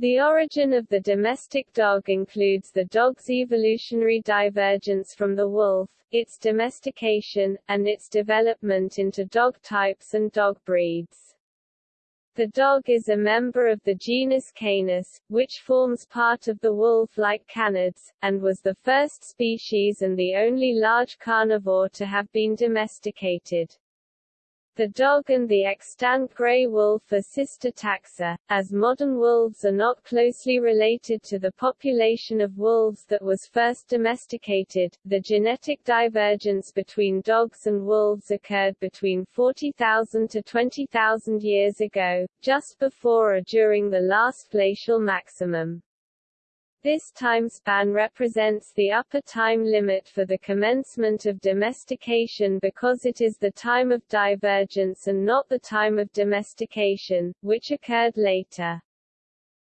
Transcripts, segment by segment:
The origin of the domestic dog includes the dog's evolutionary divergence from the wolf, its domestication, and its development into dog types and dog breeds. The dog is a member of the genus Canis, which forms part of the wolf-like canids, and was the first species and the only large carnivore to have been domesticated. The dog and the extant gray wolf are sister taxa, as modern wolves are not closely related to the population of wolves that was first domesticated. The genetic divergence between dogs and wolves occurred between 40,000 to 20,000 years ago, just before or during the last glacial maximum. This time span represents the upper time limit for the commencement of domestication because it is the time of divergence and not the time of domestication, which occurred later.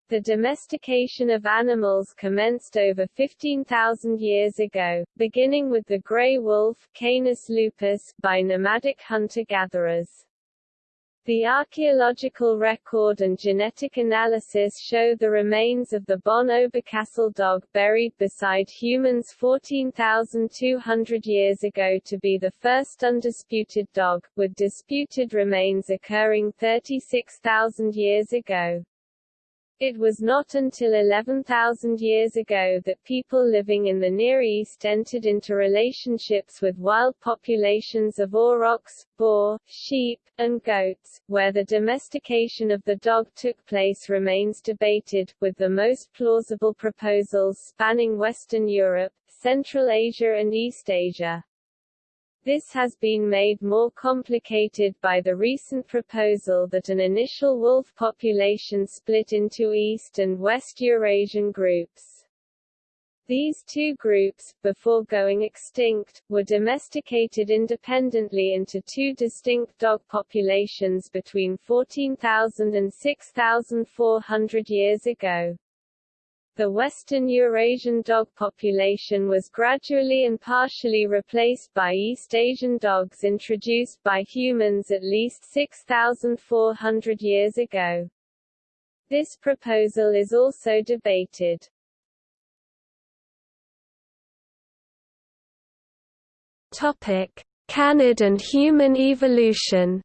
The domestication of animals commenced over 15,000 years ago, beginning with the gray wolf Canis lupus by nomadic hunter-gatherers. The archaeological record and genetic analysis show the remains of the Bonn Oberkassel dog buried beside humans 14,200 years ago to be the first undisputed dog, with disputed remains occurring 36,000 years ago. It was not until 11,000 years ago that people living in the Near East entered into relationships with wild populations of aurochs, boar, sheep, and goats, where the domestication of the dog took place remains debated, with the most plausible proposals spanning Western Europe, Central Asia and East Asia. This has been made more complicated by the recent proposal that an initial wolf population split into East and West Eurasian groups. These two groups, before going extinct, were domesticated independently into two distinct dog populations between 14,000 and 6,400 years ago. The western Eurasian dog population was gradually and partially replaced by East Asian dogs introduced by humans at least 6,400 years ago. This proposal is also debated. Topic: Canid and human evolution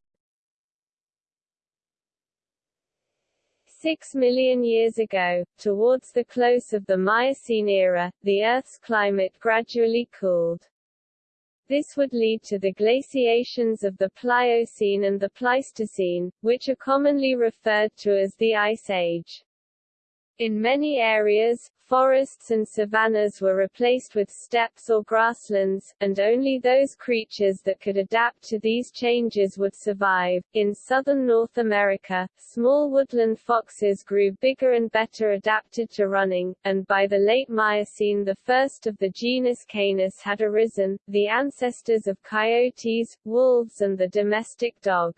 Six million years ago, towards the close of the Miocene era, the Earth's climate gradually cooled. This would lead to the glaciations of the Pliocene and the Pleistocene, which are commonly referred to as the Ice Age. In many areas, forests and savannas were replaced with steppes or grasslands, and only those creatures that could adapt to these changes would survive. In southern North America, small woodland foxes grew bigger and better adapted to running, and by the late Miocene the first of the genus Canis had arisen, the ancestors of coyotes, wolves and the domestic dog.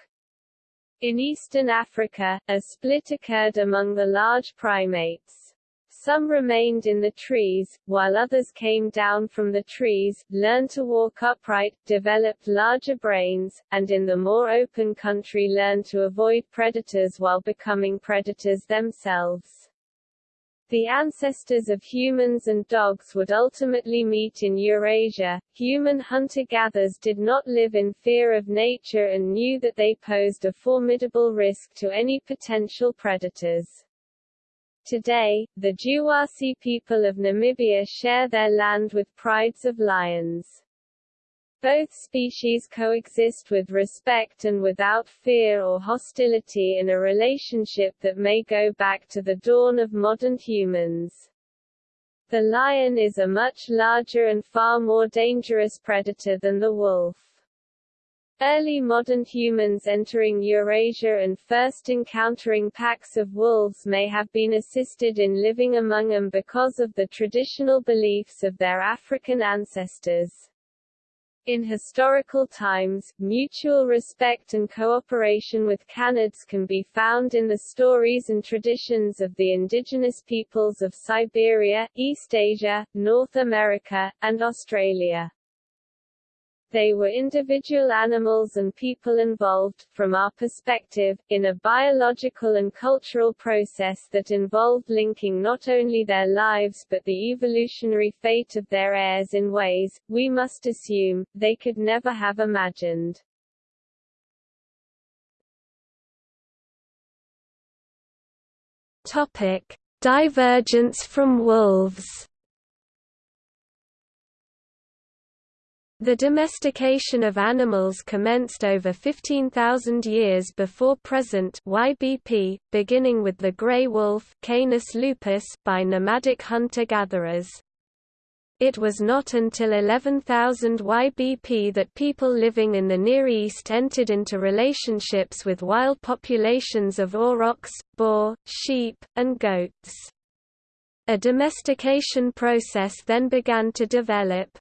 In eastern Africa, a split occurred among the large primates. Some remained in the trees, while others came down from the trees, learned to walk upright, developed larger brains, and in the more open country learned to avoid predators while becoming predators themselves. The ancestors of humans and dogs would ultimately meet in Eurasia. Human hunter-gatherers did not live in fear of nature and knew that they posed a formidable risk to any potential predators. Today, the Jiwasi people of Namibia share their land with prides of lions. Both species coexist with respect and without fear or hostility in a relationship that may go back to the dawn of modern humans. The lion is a much larger and far more dangerous predator than the wolf. Early modern humans entering Eurasia and first encountering packs of wolves may have been assisted in living among them because of the traditional beliefs of their African ancestors. In historical times, mutual respect and cooperation with Canids can be found in the stories and traditions of the indigenous peoples of Siberia, East Asia, North America, and Australia. They were individual animals and people involved, from our perspective, in a biological and cultural process that involved linking not only their lives but the evolutionary fate of their heirs in ways, we must assume, they could never have imagined. Topic: Divergence from wolves. The domestication of animals commenced over 15,000 years before present YBP, beginning with the grey wolf Canis lupus by nomadic hunter-gatherers. It was not until 11,000 YBP that people living in the Near East entered into relationships with wild populations of aurochs, boar, sheep, and goats. A domestication process then began to develop.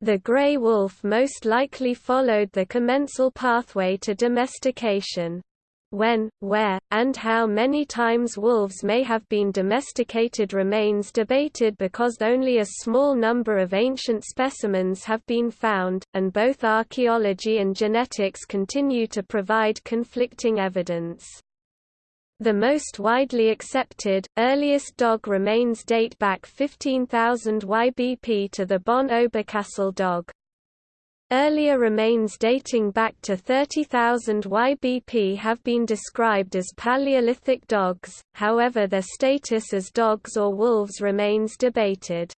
The grey wolf most likely followed the commensal pathway to domestication. When, where, and how many times wolves may have been domesticated remains debated because only a small number of ancient specimens have been found, and both archaeology and genetics continue to provide conflicting evidence. The most widely accepted, earliest dog remains date back 15,000 YBP to the Bonn Oberkassel dog. Earlier remains dating back to 30,000 YBP have been described as Paleolithic dogs, however their status as dogs or wolves remains debated.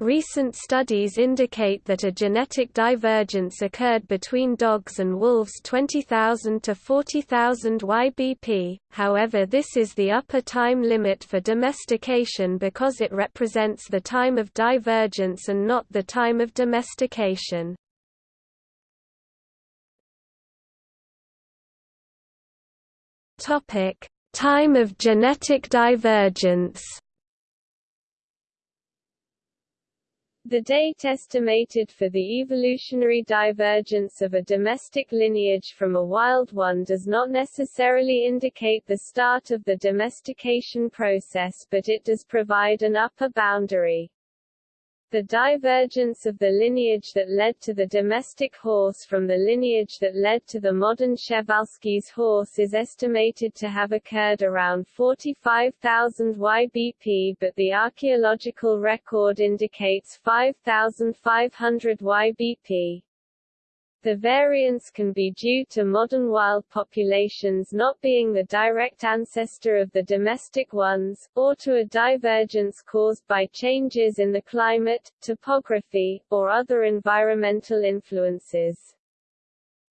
Recent studies indicate that a genetic divergence occurred between dogs and wolves 20,000 to 40,000 YBP, however this is the upper time limit for domestication because it represents the time of divergence and not the time of domestication. Time of genetic divergence. The date estimated for the evolutionary divergence of a domestic lineage from a wild one does not necessarily indicate the start of the domestication process but it does provide an upper boundary. The divergence of the lineage that led to the domestic horse from the lineage that led to the modern Przewalski's horse is estimated to have occurred around 45,000 YBP but the archaeological record indicates 5,500 YBP. The variance can be due to modern wild populations not being the direct ancestor of the domestic ones, or to a divergence caused by changes in the climate, topography, or other environmental influences.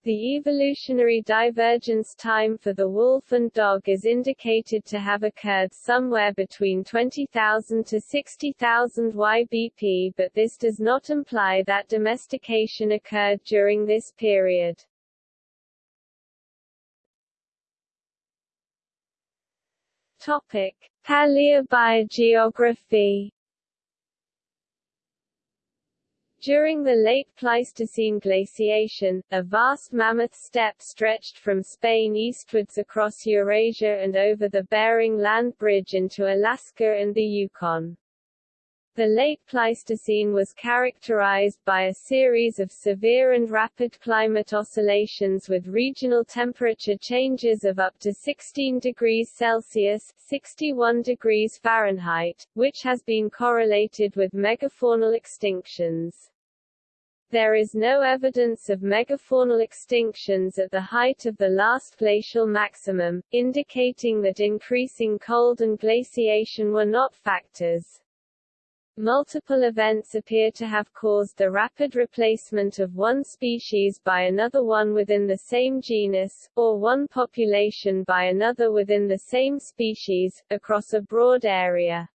The evolutionary divergence time for the wolf and dog is indicated to have occurred somewhere between 20,000 to 60,000 YBP but this does not imply that domestication occurred during this period. Topic. Paleobiogeography During the late Pleistocene glaciation, a vast mammoth steppe stretched from Spain eastwards across Eurasia and over the Bering Land Bridge into Alaska and the Yukon. The late Pleistocene was characterized by a series of severe and rapid climate oscillations with regional temperature changes of up to 16 degrees Celsius 61 degrees Fahrenheit, which has been correlated with megafaunal extinctions. There is no evidence of megafaunal extinctions at the height of the last glacial maximum, indicating that increasing cold and glaciation were not factors. Multiple events appear to have caused the rapid replacement of one species by another one within the same genus, or one population by another within the same species, across a broad area.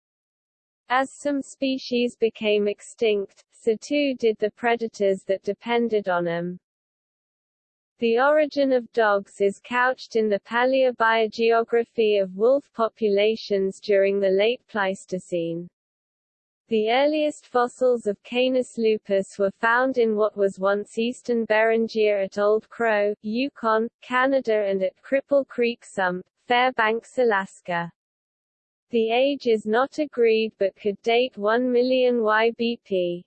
As some species became extinct, so too did the predators that depended on them. The origin of dogs is couched in the paleobiogeography of wolf populations during the late Pleistocene. The earliest fossils of Canis lupus were found in what was once eastern Beringia at Old Crow, Yukon, Canada and at Cripple Creek Sump, Fairbanks, Alaska. The age is not agreed but could date 1 million YBP.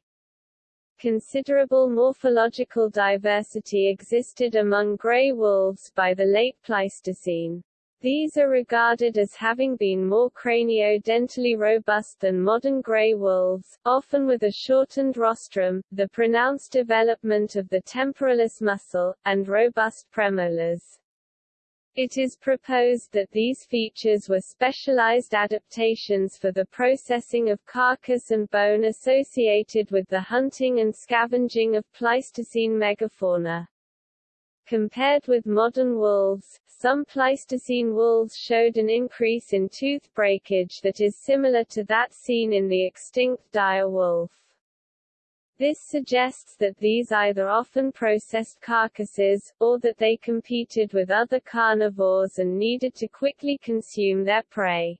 Considerable morphological diversity existed among gray wolves by the late Pleistocene. These are regarded as having been more craniodentally robust than modern gray wolves, often with a shortened rostrum, the pronounced development of the temporalis muscle, and robust premolars. It is proposed that these features were specialized adaptations for the processing of carcass and bone associated with the hunting and scavenging of Pleistocene megafauna. Compared with modern wolves, some Pleistocene wolves showed an increase in tooth breakage that is similar to that seen in the extinct dire wolf. This suggests that these either often processed carcasses, or that they competed with other carnivores and needed to quickly consume their prey.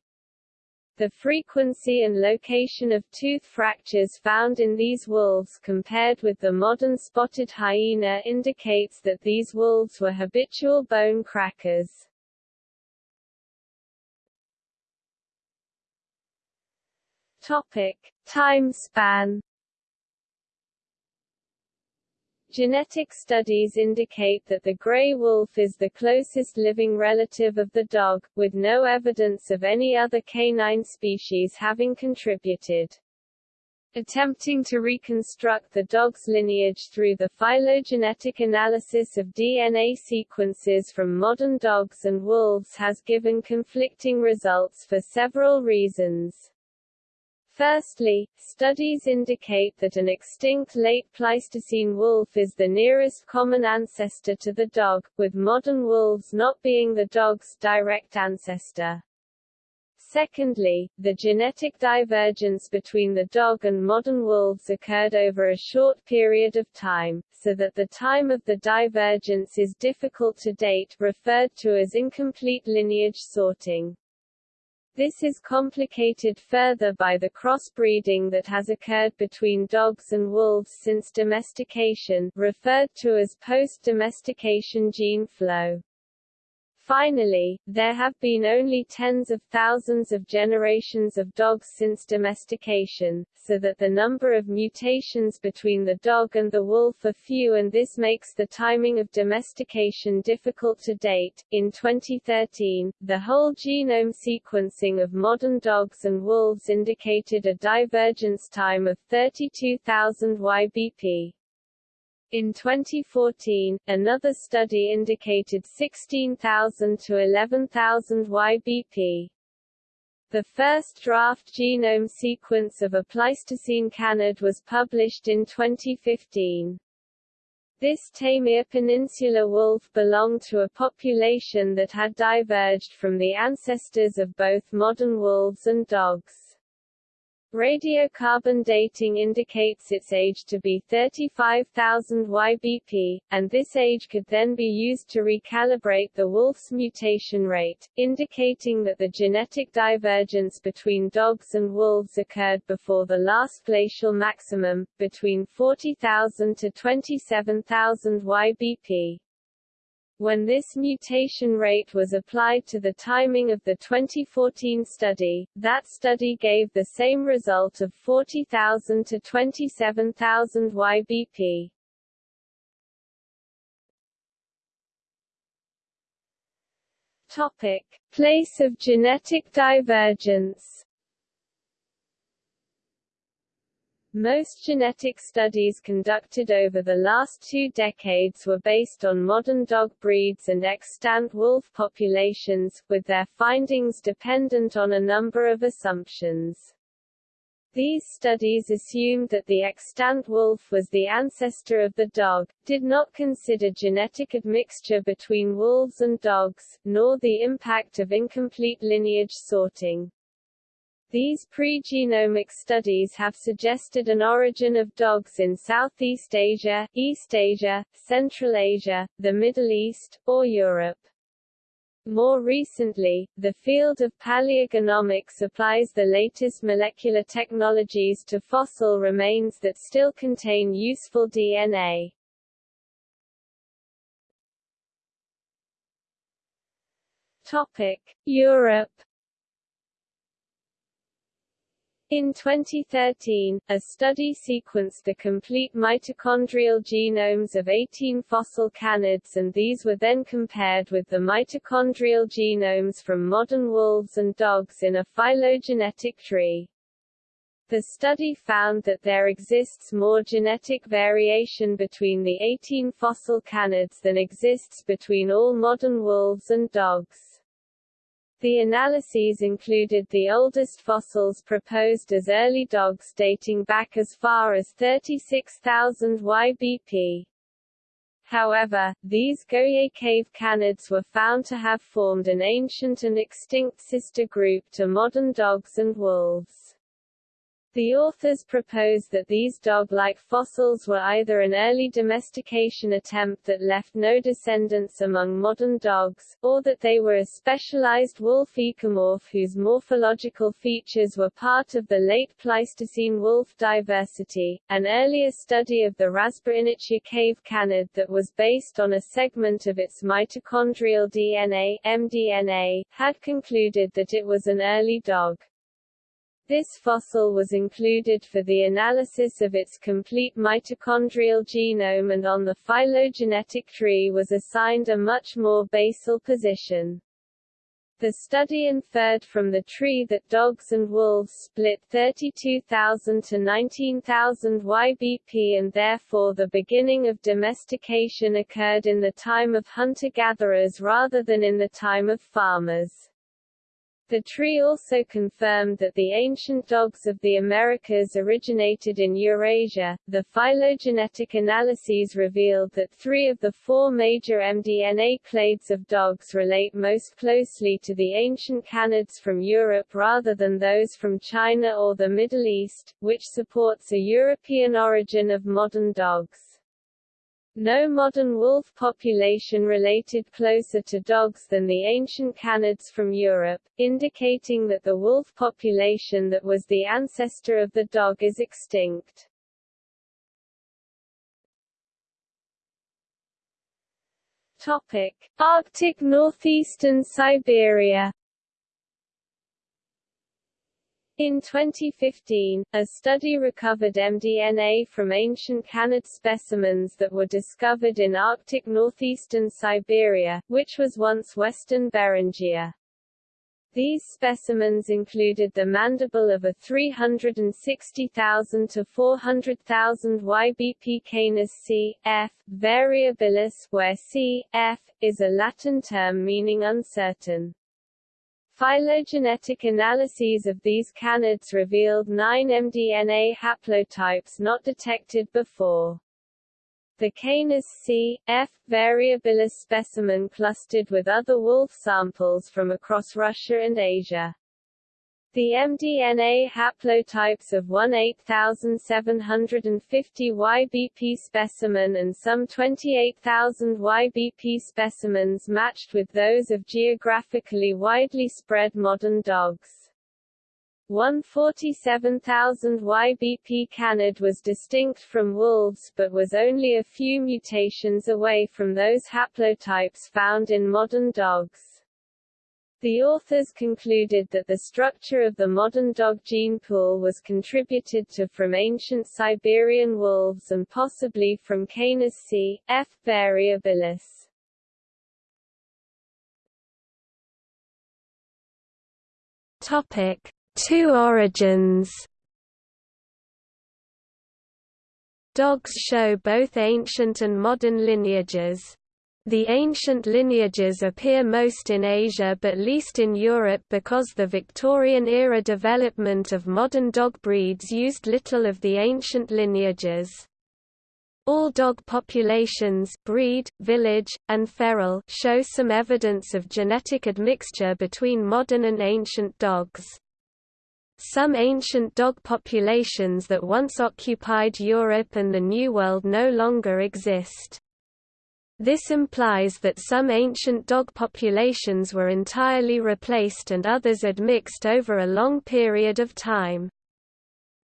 The frequency and location of tooth fractures found in these wolves compared with the modern spotted hyena indicates that these wolves were habitual bone crackers. Topic: Time span Genetic studies indicate that the gray wolf is the closest living relative of the dog, with no evidence of any other canine species having contributed. Attempting to reconstruct the dog's lineage through the phylogenetic analysis of DNA sequences from modern dogs and wolves has given conflicting results for several reasons. Firstly, studies indicate that an extinct late Pleistocene wolf is the nearest common ancestor to the dog, with modern wolves not being the dog's direct ancestor. Secondly, the genetic divergence between the dog and modern wolves occurred over a short period of time, so that the time of the divergence is difficult to date, referred to as incomplete lineage sorting. This is complicated further by the crossbreeding that has occurred between dogs and wolves since domestication, referred to as post-domestication gene flow. Finally, there have been only tens of thousands of generations of dogs since domestication, so that the number of mutations between the dog and the wolf are few and this makes the timing of domestication difficult to date. In 2013, the whole genome sequencing of modern dogs and wolves indicated a divergence time of 32,000 YBP. In 2014, another study indicated 16,000 to 11,000 YBP. The first draft genome sequence of a Pleistocene canid was published in 2015. This Taimyr Peninsula wolf belonged to a population that had diverged from the ancestors of both modern wolves and dogs. Radiocarbon dating indicates its age to be 35,000 YBP, and this age could then be used to recalibrate the wolf's mutation rate, indicating that the genetic divergence between dogs and wolves occurred before the last glacial maximum, between 40,000 to 27,000 YBP. When this mutation rate was applied to the timing of the 2014 study, that study gave the same result of 40,000 to 27,000 YBP. Topic: Place of genetic divergence Most genetic studies conducted over the last two decades were based on modern dog breeds and extant wolf populations, with their findings dependent on a number of assumptions. These studies assumed that the extant wolf was the ancestor of the dog, did not consider genetic admixture between wolves and dogs, nor the impact of incomplete lineage sorting. These pre-genomic studies have suggested an origin of dogs in Southeast Asia, East Asia, Central Asia, the Middle East, or Europe. More recently, the field of paleogenomics applies the latest molecular technologies to fossil remains that still contain useful DNA. Topic: Europe In 2013, a study sequenced the complete mitochondrial genomes of 18 fossil canids and these were then compared with the mitochondrial genomes from modern wolves and dogs in a phylogenetic tree. The study found that there exists more genetic variation between the 18 fossil canids than exists between all modern wolves and dogs. The analyses included the oldest fossils proposed as early dogs dating back as far as 36,000 YBP. However, these Goyet cave canids were found to have formed an ancient and extinct sister group to modern dogs and wolves. The authors propose that these dog-like fossils were either an early domestication attempt that left no descendants among modern dogs, or that they were a specialized wolf ecomorph whose morphological features were part of the late Pleistocene wolf diversity. An earlier study of the Razboinichya cave canid that was based on a segment of its mitochondrial DNA mDNA, had concluded that it was an early dog. This fossil was included for the analysis of its complete mitochondrial genome and on the phylogenetic tree was assigned a much more basal position. The study inferred from the tree that dogs and wolves split 32,000 to 19,000 YBP and therefore the beginning of domestication occurred in the time of hunter-gatherers rather than in the time of farmers. The tree also confirmed that the ancient dogs of the Americas originated in Eurasia. The phylogenetic analyses revealed that three of the four major mDNA clades of dogs relate most closely to the ancient canids from Europe rather than those from China or the Middle East, which supports a European origin of modern dogs. No modern wolf population related closer to dogs than the ancient canids from Europe, indicating that the wolf population that was the ancestor of the dog is extinct. Topic: Arctic northeastern Siberia in 2015, a study recovered mDNA from ancient canid specimens that were discovered in Arctic northeastern Siberia, which was once western Beringia. These specimens included the mandible of a 360,000 to 400,000 YBP canis C. F. variabilis where C. F. is a Latin term meaning uncertain. Phylogenetic analyses of these canids revealed nine mDNA haplotypes not detected before. The Canis C. F. variabilis specimen clustered with other wolf samples from across Russia and Asia. The mDNA haplotypes of 18750 YBP specimen and some 28,000 YBP specimens matched with those of geographically widely spread modern dogs. 147,000 YBP canid was distinct from wolves but was only a few mutations away from those haplotypes found in modern dogs. The authors concluded that the structure of the modern dog gene pool was contributed to from ancient Siberian wolves and possibly from Canis c. F. variabilis. Topic: Two origins. Dogs show both ancient and modern lineages. The ancient lineages appear most in Asia but least in Europe because the Victorian-era development of modern dog breeds used little of the ancient lineages. All dog populations breed, village, and feral show some evidence of genetic admixture between modern and ancient dogs. Some ancient dog populations that once occupied Europe and the New World no longer exist. This implies that some ancient dog populations were entirely replaced and others admixed over a long period of time.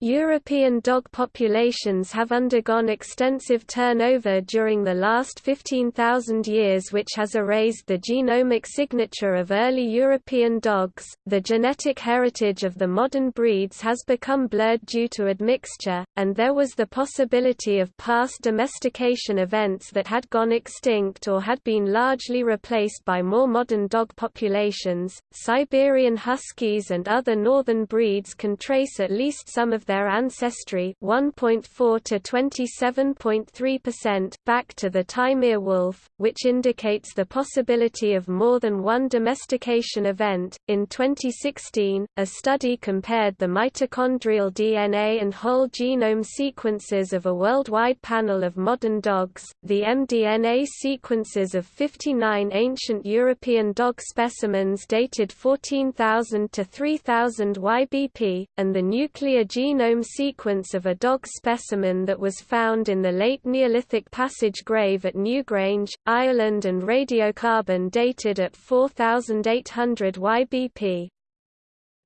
European dog populations have undergone extensive turnover during the last 15,000 years, which has erased the genomic signature of early European dogs. The genetic heritage of the modern breeds has become blurred due to admixture, and there was the possibility of past domestication events that had gone extinct or had been largely replaced by more modern dog populations. Siberian Huskies and other northern breeds can trace at least some of their their ancestry 1.4 to 27.3% back to the Taimyr wolf, which indicates the possibility of more than one domestication event. In 2016, a study compared the mitochondrial DNA and whole genome sequences of a worldwide panel of modern dogs, the mDNA sequences of 59 ancient European dog specimens dated 14,000 to 3,000 YBP, and the nuclear genome genome sequence of a dog specimen that was found in the late Neolithic passage grave at Newgrange, Ireland and radiocarbon dated at 4800 YBP.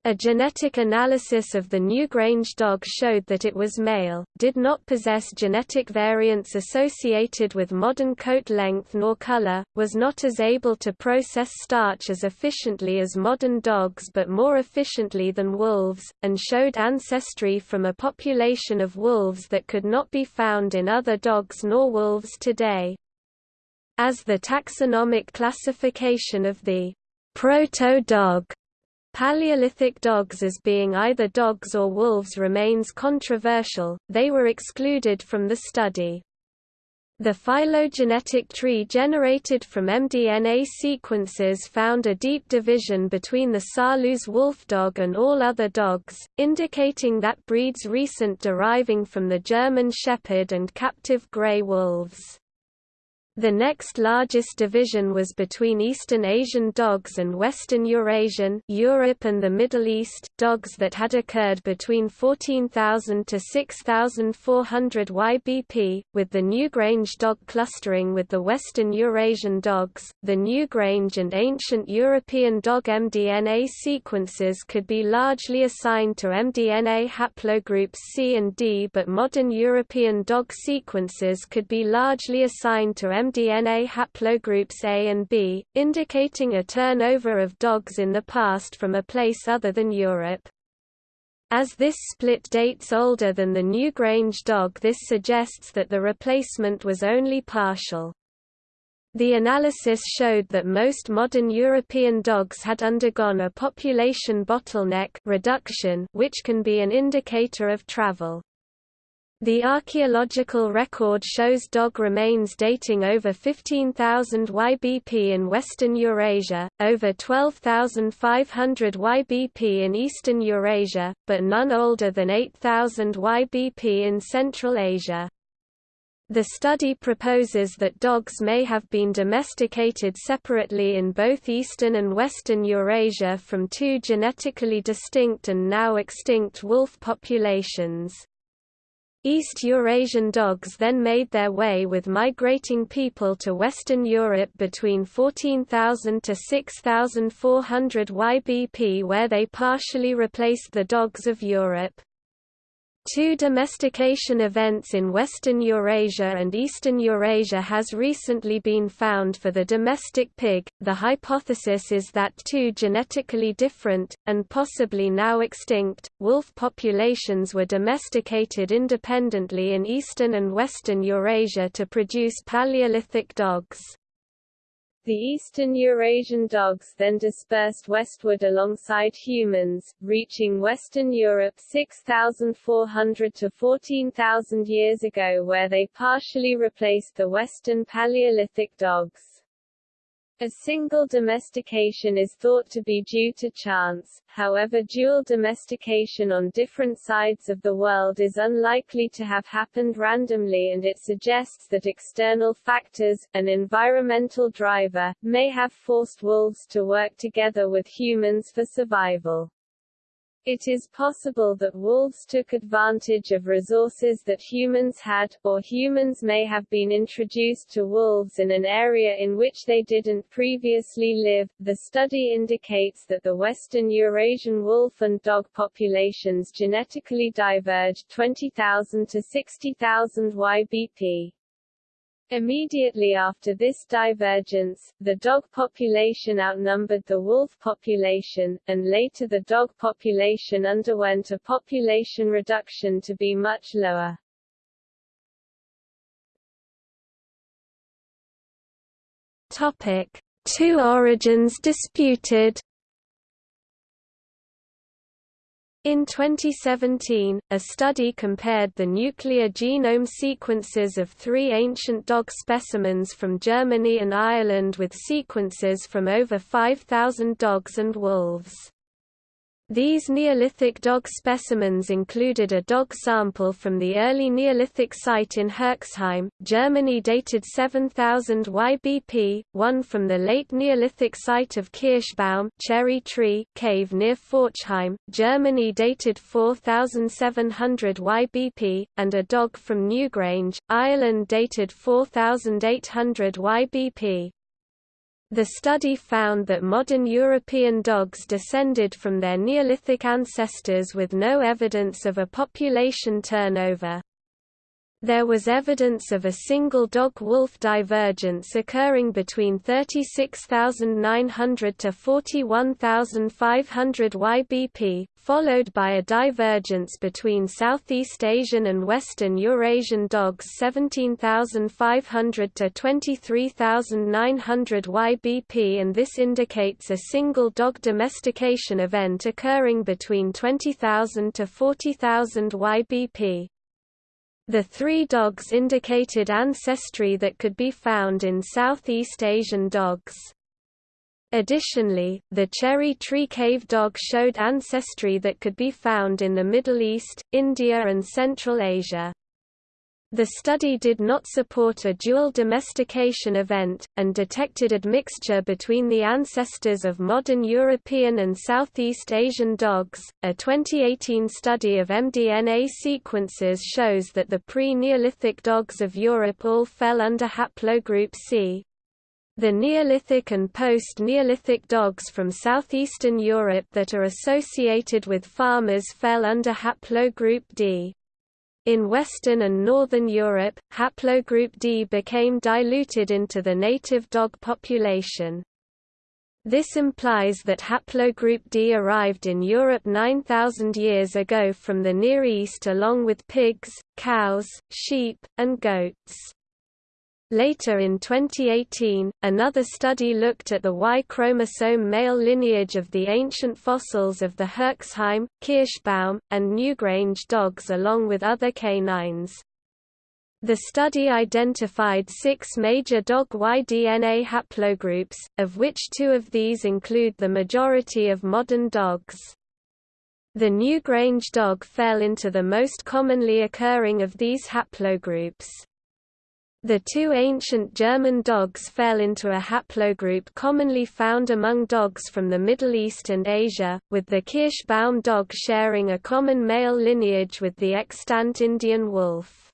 A genetic analysis of the Newgrange dog showed that it was male, did not possess genetic variants associated with modern coat length nor color, was not as able to process starch as efficiently as modern dogs but more efficiently than wolves, and showed ancestry from a population of wolves that could not be found in other dogs nor wolves today. As the taxonomic classification of the proto-dog Paleolithic dogs as being either dogs or wolves remains controversial, they were excluded from the study. The phylogenetic tree generated from mDNA sequences found a deep division between the Saarloos wolfdog and all other dogs, indicating that breeds recent deriving from the German Shepherd and captive grey wolves. The next largest division was between Eastern Asian dogs and Western Eurasian Europe and the Middle East dogs that had occurred between 14,000 to 6,400 YBP, with the Newgrange dog clustering with the Western Eurasian dogs. The Newgrange and ancient European dog mDNA sequences could be largely assigned to mDNA haplogroups C and D, but modern European dog sequences could be largely assigned to mDNA mDNA haplogroups A and B, indicating a turnover of dogs in the past from a place other than Europe. As this split dates older than the Newgrange dog this suggests that the replacement was only partial. The analysis showed that most modern European dogs had undergone a population bottleneck reduction which can be an indicator of travel. The archaeological record shows dog remains dating over 15,000 YBP in western Eurasia, over 12,500 YBP in eastern Eurasia, but none older than 8,000 YBP in Central Asia. The study proposes that dogs may have been domesticated separately in both eastern and western Eurasia from two genetically distinct and now extinct wolf populations. East Eurasian dogs then made their way with migrating people to Western Europe between 14,000 to 6,400 YBP where they partially replaced the dogs of Europe. Two domestication events in Western Eurasia and Eastern Eurasia has recently been found for the domestic pig. The hypothesis is that two genetically different, and possibly now extinct, wolf populations were domesticated independently in Eastern and Western Eurasia to produce Paleolithic dogs. The eastern Eurasian dogs then dispersed westward alongside humans, reaching Western Europe 6,400 to 14,000 years ago where they partially replaced the Western Paleolithic dogs. A single domestication is thought to be due to chance, however dual domestication on different sides of the world is unlikely to have happened randomly and it suggests that external factors, an environmental driver, may have forced wolves to work together with humans for survival. It is possible that wolves took advantage of resources that humans had, or humans may have been introduced to wolves in an area in which they didn't previously live. The study indicates that the western Eurasian wolf and dog populations genetically diverged 20,000 to 60,000 YBP. Immediately after this divergence, the dog population outnumbered the wolf population, and later the dog population underwent a population reduction to be much lower. Topic: Two origins disputed. In 2017, a study compared the nuclear genome sequences of three ancient dog specimens from Germany and Ireland with sequences from over 5,000 dogs and wolves. These Neolithic dog specimens included a dog sample from the early Neolithic site in Herxheim, Germany dated 7000 YBP, one from the late Neolithic site of Kirschbaum cherry tree cave near Forchheim, Germany dated 4700 YBP, and a dog from Newgrange, Ireland dated 4800 YBP. The study found that modern European dogs descended from their Neolithic ancestors with no evidence of a population turnover. There was evidence of a single dog-wolf divergence occurring between 36,900 to 41,500 YBP, followed by a divergence between Southeast Asian and Western Eurasian dogs 17,500 to 23,900 YBP and this indicates a single dog domestication event occurring between 20,000 to 40,000 YBP. The three dogs indicated ancestry that could be found in Southeast Asian dogs. Additionally, the cherry tree cave dog showed ancestry that could be found in the Middle East, India and Central Asia. The study did not support a dual domestication event, and detected admixture between the ancestors of modern European and Southeast Asian dogs. A 2018 study of mDNA sequences shows that the pre Neolithic dogs of Europe all fell under haplogroup C. The Neolithic and post-Neolithic dogs from southeastern Europe that are associated with farmers fell under haplogroup D. In Western and Northern Europe, haplogroup D became diluted into the native dog population. This implies that haplogroup D arrived in Europe 9,000 years ago from the Near East along with pigs, cows, sheep, and goats. Later in 2018, another study looked at the Y chromosome male lineage of the ancient fossils of the Herxheim, Kirschbaum, and Newgrange dogs along with other canines. The study identified six major dog Y DNA haplogroups, of which two of these include the majority of modern dogs. The Newgrange dog fell into the most commonly occurring of these haplogroups. The two ancient German dogs fell into a haplogroup commonly found among dogs from the Middle East and Asia, with the Kirschbaum dog sharing a common male lineage with the extant Indian wolf.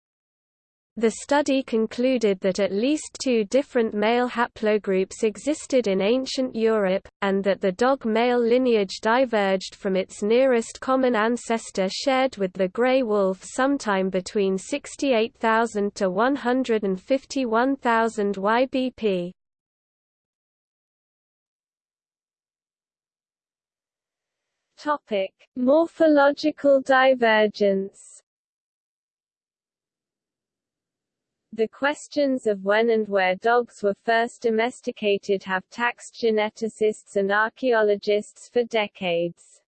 The study concluded that at least two different male haplogroups existed in ancient Europe, and that the dog male lineage diverged from its nearest common ancestor shared with the grey wolf sometime between 68,000 to 151,000 YBP. Topic: Morphological divergence The questions of when and where dogs were first domesticated have taxed geneticists and archaeologists for decades.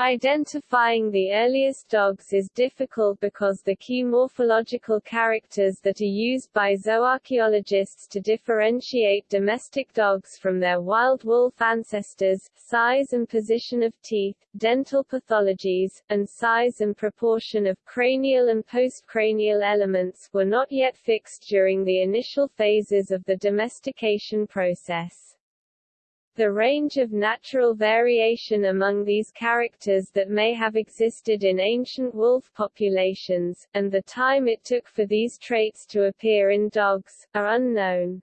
Identifying the earliest dogs is difficult because the key morphological characters that are used by zooarchaeologists to differentiate domestic dogs from their wild wolf ancestors, size and position of teeth, dental pathologies, and size and proportion of cranial and postcranial elements, were not yet fixed during the initial phases of the domestication process. The range of natural variation among these characters that may have existed in ancient wolf populations, and the time it took for these traits to appear in dogs, are unknown.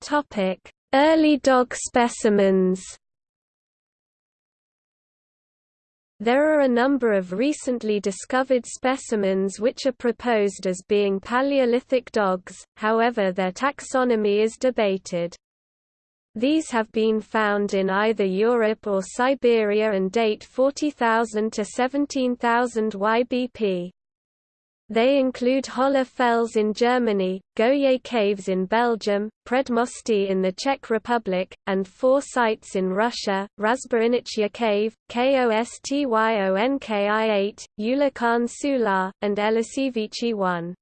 Topic: Early dog specimens. There are a number of recently discovered specimens which are proposed as being Paleolithic dogs, however their taxonomy is debated. These have been found in either Europe or Siberia and date 40,000 to 17,000 YBP. They include Hohle Fels in Germany, Goyet Caves in Belgium, Predmosti in the Czech Republic, and four sites in Russia, Razboinichya Cave, Kostyonki-8, Ulakhan Sular, and Eliseevichi 1.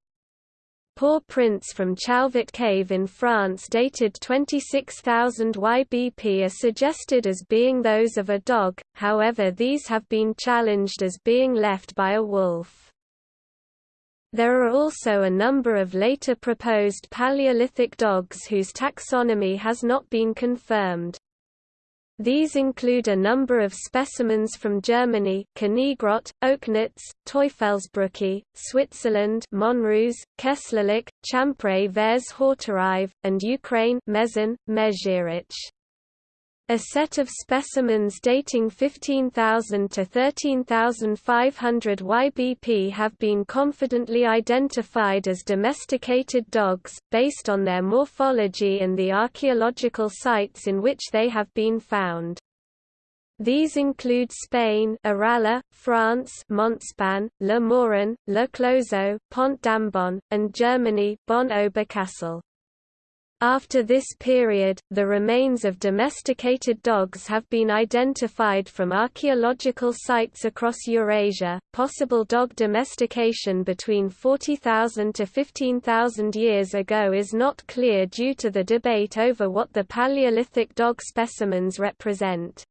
Paw prints from Chauvet Cave in France dated 26,000 YBP are suggested as being those of a dog, however these have been challenged as being left by a wolf. There are also a number of later proposed Paleolithic dogs whose taxonomy has not been confirmed. These include a number of specimens from Germany Kniegrotte, Oelknitz, Teufelsbrücke, Switzerland Monruz, Kesslerloch, Champre vers Horterive, and Ukraine Mezin, Mezhirich. A set of specimens dating 15,000 to 13,500 YBP have been confidently identified as domesticated dogs, based on their morphology and the archaeological sites in which they have been found. These include Spain Erralla, France Montespan, Le Morin, Le Closeau, Pont d'Ambon, and Germany Bonn Oberkassel. After this period, the remains of domesticated dogs have been identified from archaeological sites across Eurasia. Possible dog domestication between 40,000 to 15,000 years ago is not clear due to the debate over what the Paleolithic dog specimens represent.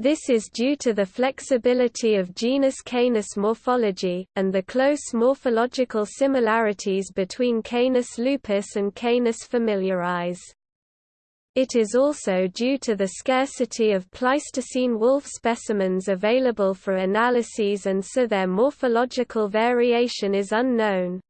This is due to the flexibility of genus Canis morphology, and the close morphological similarities between Canis lupus and Canis familiaris. It is also due to the scarcity of Pleistocene wolf specimens available for analyses and so their morphological variation is unknown.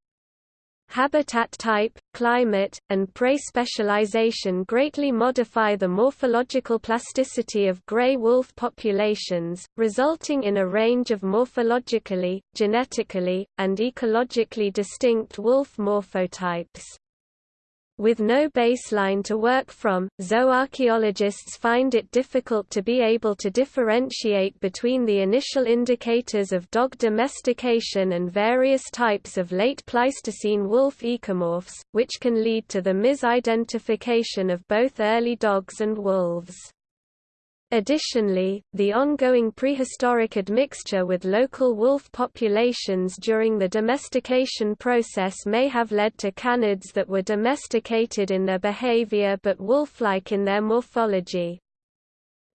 Habitat type, climate, and prey specialization greatly modify the morphological plasticity of gray wolf populations, resulting in a range of morphologically, genetically, and ecologically distinct wolf morphotypes. With no baseline to work from, zooarchaeologists find it difficult to be able to differentiate between the initial indicators of dog domestication and various types of late Pleistocene wolf ecomorphs, which can lead to the misidentification of both early dogs and wolves. Additionally, the ongoing prehistoric admixture with local wolf populations during the domestication process may have led to canids that were domesticated in their behavior but wolf-like in their morphology.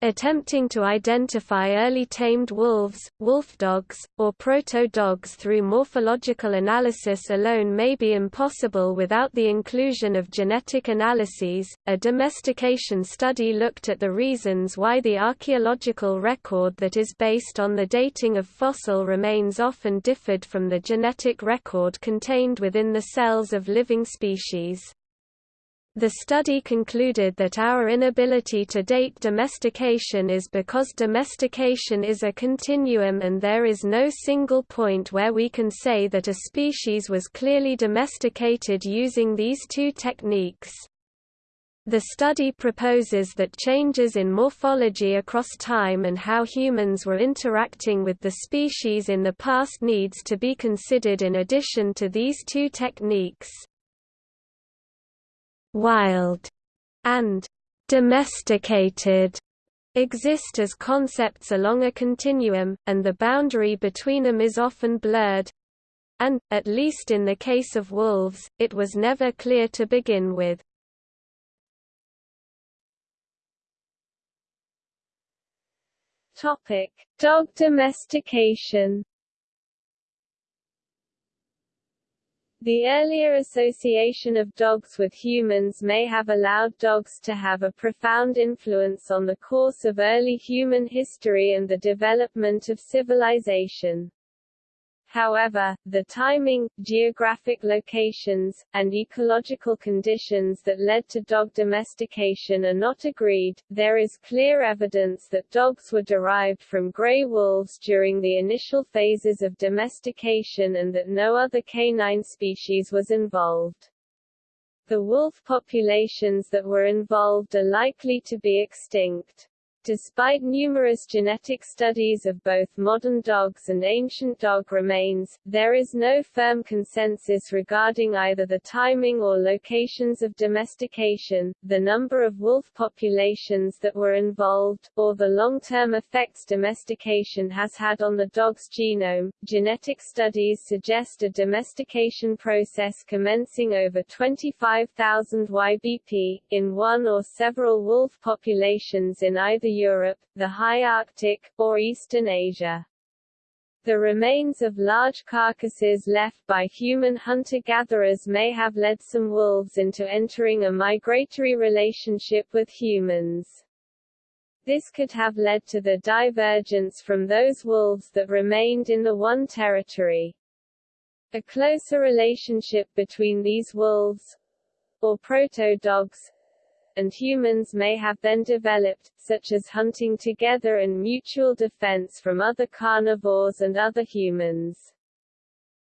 Attempting to identify early tamed wolves, wolfdogs, or proto-dogs through morphological analysis alone may be impossible without the inclusion of genetic analyses. A domestication study looked at the reasons why the archaeological record that is based on the dating of fossil remains often differed from the genetic record contained within the cells of living species. The study concluded that our inability to date domestication is because domestication is a continuum and there is no single point where we can say that a species was clearly domesticated using these two techniques. The study proposes that changes in morphology across time and how humans were interacting with the species in the past needs to be considered in addition to these two techniques wild, and domesticated exist as concepts along a continuum, and the boundary between them is often blurred and, at least in the case of wolves, it was never clear to begin with. Topic: Dog domestication The earlier association of dogs with humans may have allowed dogs to have a profound influence on the course of early human history and the development of civilization. However, the timing, geographic locations, and ecological conditions that led to dog domestication are not agreed. There is clear evidence that dogs were derived from gray wolves during the initial phases of domestication and that no other canine species was involved. The wolf populations that were involved are likely to be extinct. Despite numerous genetic studies of both modern dogs and ancient dog remains, there is no firm consensus regarding either the timing or locations of domestication, the number of wolf populations that were involved, or the long-term effects domestication has had on the dog's genome. Genetic studies suggest a domestication process commencing over 25,000 YBP, in one or several wolf populations in either Europe, the high Arctic, or eastern Asia. The remains of large carcasses left by human hunter-gatherers may have led some wolves into entering a migratory relationship with humans. This could have led to the divergence from those wolves that remained in the one territory. A closer relationship between these wolves, or proto-dogs, and humans may have then developed, such as hunting together and mutual defense from other carnivores and other humans.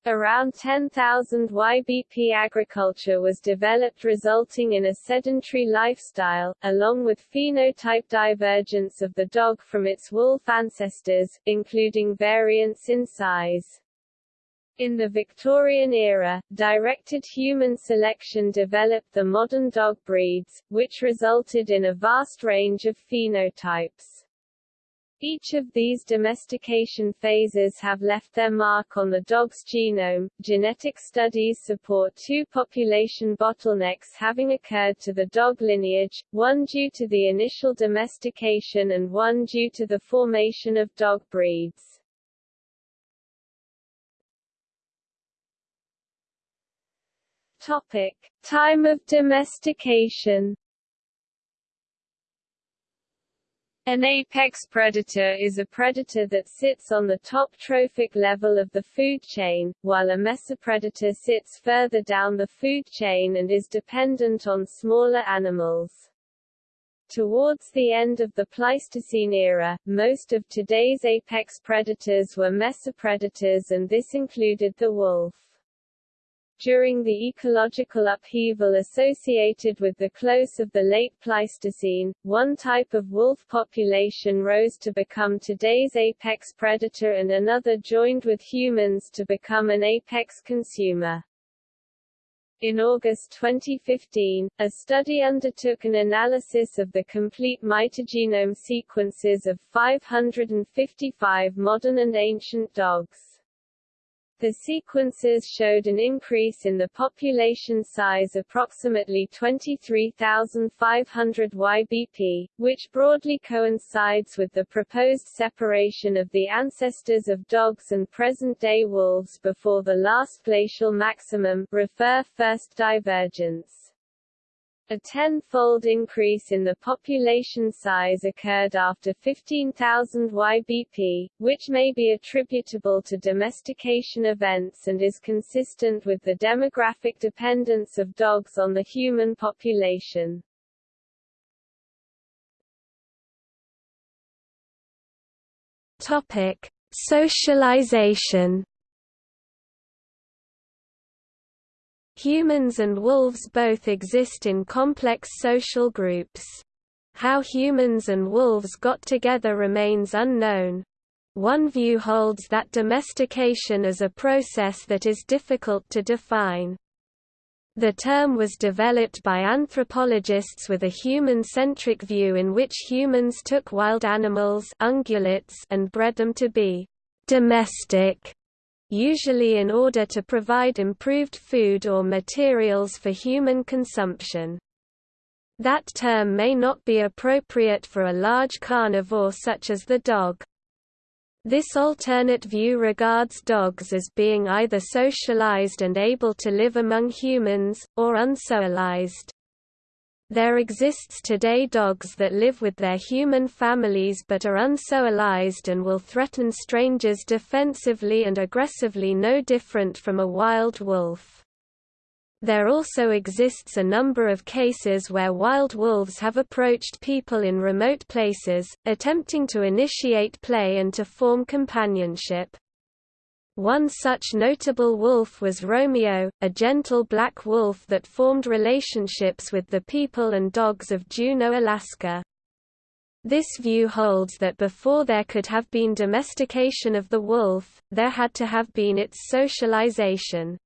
Around 10,000 YBP agriculture was developed resulting in a sedentary lifestyle, along with phenotype divergence of the dog from its wolf ancestors, including variance in size. In the Victorian era, directed human selection developed the modern dog breeds, which resulted in a vast range of phenotypes. Each of these domestication phases have left their mark on the dog's genome. Genetic studies support two population bottlenecks having occurred to the dog lineage, one due to the initial domestication and one due to the formation of dog breeds. Topic: Time of domestication. An apex predator is a predator that sits on the top trophic level of the food chain, while a mesopredator sits further down the food chain and is dependent on smaller animals. Towards the end of the Pleistocene era, most of today's apex predators were mesopredators and this included the wolf. During the ecological upheaval associated with the close of the late Pleistocene, one type of wolf population rose to become today's apex predator and another joined with humans to become an apex consumer. In August 2015, a study undertook an analysis of the complete mitogenome sequences of 555 modern and ancient dogs. The sequences showed an increase in the population size approximately 23,500 YBP, which broadly coincides with the proposed separation of the ancestors of dogs and present-day wolves before the last glacial maximum refer first divergence. A tenfold increase in the population size occurred after 15,000 YBP, which may be attributable to domestication events and is consistent with the demographic dependence of dogs on the human population. Topic: Socialization Humans and wolves both exist in complex social groups. How humans and wolves got together remains unknown. One view holds that domestication is a process that is difficult to define. The term was developed by anthropologists with a human-centric view in which humans took wild animals ungulates and bred them to be domestic usually in order to provide improved food or materials for human consumption. That term may not be appropriate for a large carnivore such as the dog. This alternate view regards dogs as being either socialized and able to live among humans, or unsocialized. There exists today dogs that live with their human families but are unsocialized and will threaten strangers defensively and aggressively no different from a wild wolf. There also exists a number of cases where wild wolves have approached people in remote places, attempting to initiate play and to form companionship. One such notable wolf was Romeo, a gentle black wolf that formed relationships with the people and dogs of Juneau, Alaska. This view holds that before there could have been domestication of the wolf, there had to have been its socialization.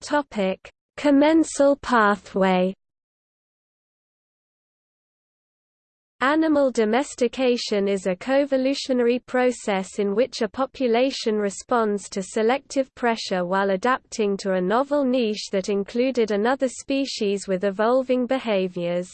Topic: Commensal pathway. Animal domestication is a coevolutionary process in which a population responds to selective pressure while adapting to a novel niche that included another species with evolving behaviors.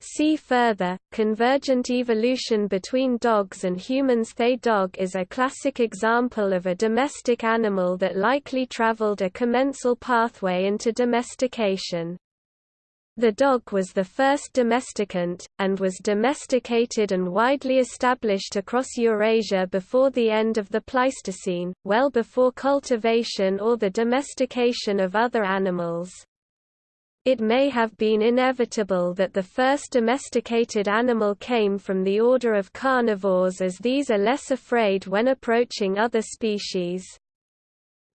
See further, convergent evolution between dogs and humans They dog is a classic example of a domestic animal that likely traveled a commensal pathway into domestication. The dog was the first domesticant, and was domesticated and widely established across Eurasia before the end of the Pleistocene, well before cultivation or the domestication of other animals. It may have been inevitable that the first domesticated animal came from the order of carnivores as these are less afraid when approaching other species.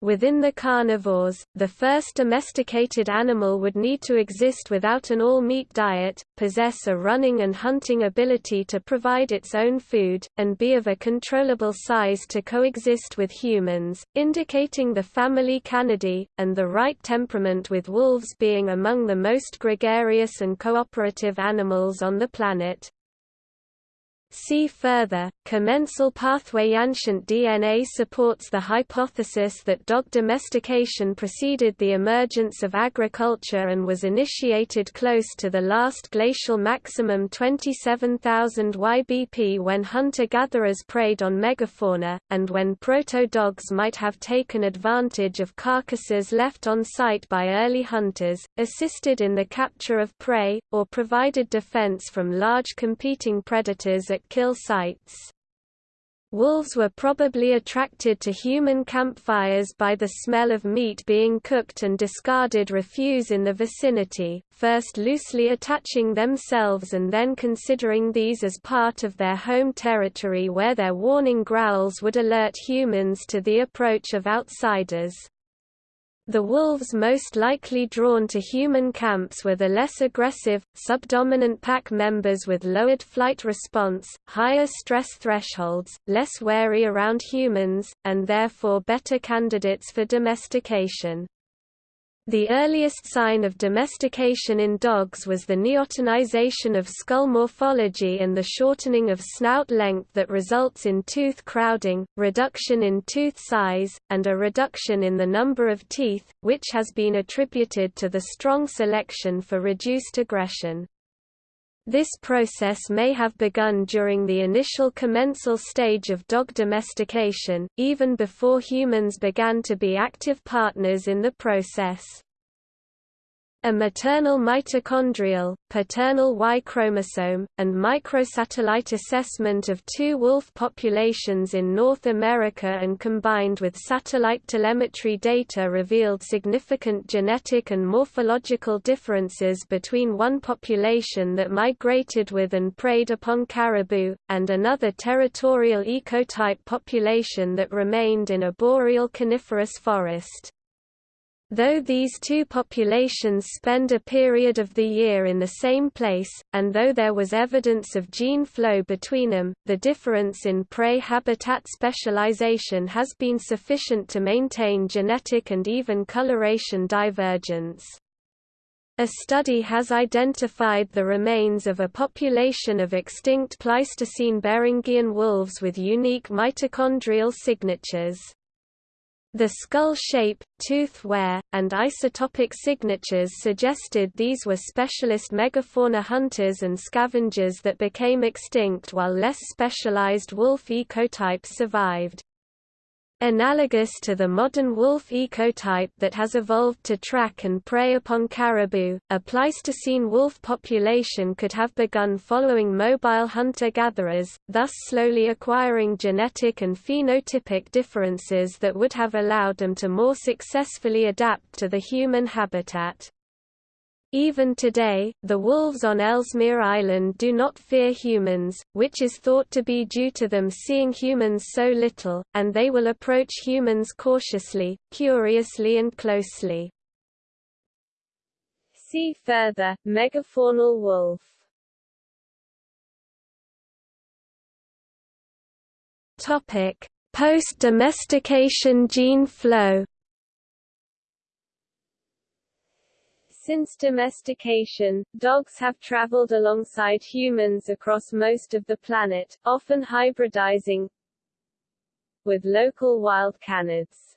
Within the carnivores, the first domesticated animal would need to exist without an all-meat diet, possess a running and hunting ability to provide its own food, and be of a controllable size to coexist with humans, indicating the family Canidae, and the right temperament with wolves being among the most gregarious and cooperative animals on the planet. See further, commensal pathway ancient DNA supports the hypothesis that dog domestication preceded the emergence of agriculture and was initiated close to the last glacial maximum 27,000 YBP when hunter-gatherers preyed on megafauna, and when proto-dogs might have taken advantage of carcasses left on site by early hunters, assisted in the capture of prey, or provided defense from large competing predators at kill sites. Wolves were probably attracted to human campfires by the smell of meat being cooked and discarded refuse in the vicinity, first loosely attaching themselves and then considering these as part of their home territory where their warning growls would alert humans to the approach of outsiders. The wolves most likely drawn to human camps were the less aggressive, subdominant pack members with lowered flight response, higher stress thresholds, less wary around humans, and therefore better candidates for domestication. The earliest sign of domestication in dogs was the neotenization of skull morphology and the shortening of snout length that results in tooth crowding, reduction in tooth size, and a reduction in the number of teeth, which has been attributed to the strong selection for reduced aggression. This process may have begun during the initial commensal stage of dog domestication, even before humans began to be active partners in the process. A maternal mitochondrial, paternal Y chromosome, and microsatellite assessment of two wolf populations in North America and combined with satellite telemetry data revealed significant genetic and morphological differences between one population that migrated with and preyed upon caribou, and another territorial ecotype population that remained in a boreal coniferous forest. Though these two populations spend a period of the year in the same place, and though there was evidence of gene flow between them, the difference in prey habitat specialization has been sufficient to maintain genetic and even coloration divergence. A study has identified the remains of a population of extinct Pleistocene Beringian wolves with unique mitochondrial signatures. The skull shape, tooth wear, and isotopic signatures suggested these were specialist megafauna hunters and scavengers that became extinct while less specialized wolf ecotypes survived. Analogous to the modern wolf ecotype that has evolved to track and prey upon caribou, a Pleistocene wolf population could have begun following mobile hunter-gatherers, thus slowly acquiring genetic and phenotypic differences that would have allowed them to more successfully adapt to the human habitat. Even today, the wolves on Ellesmere Island do not fear humans, which is thought to be due to them seeing humans so little, and they will approach humans cautiously, curiously and closely. See further, megafaunal wolf Post-domestication gene flow Since domestication, dogs have traveled alongside humans across most of the planet, often hybridizing with local wild canids.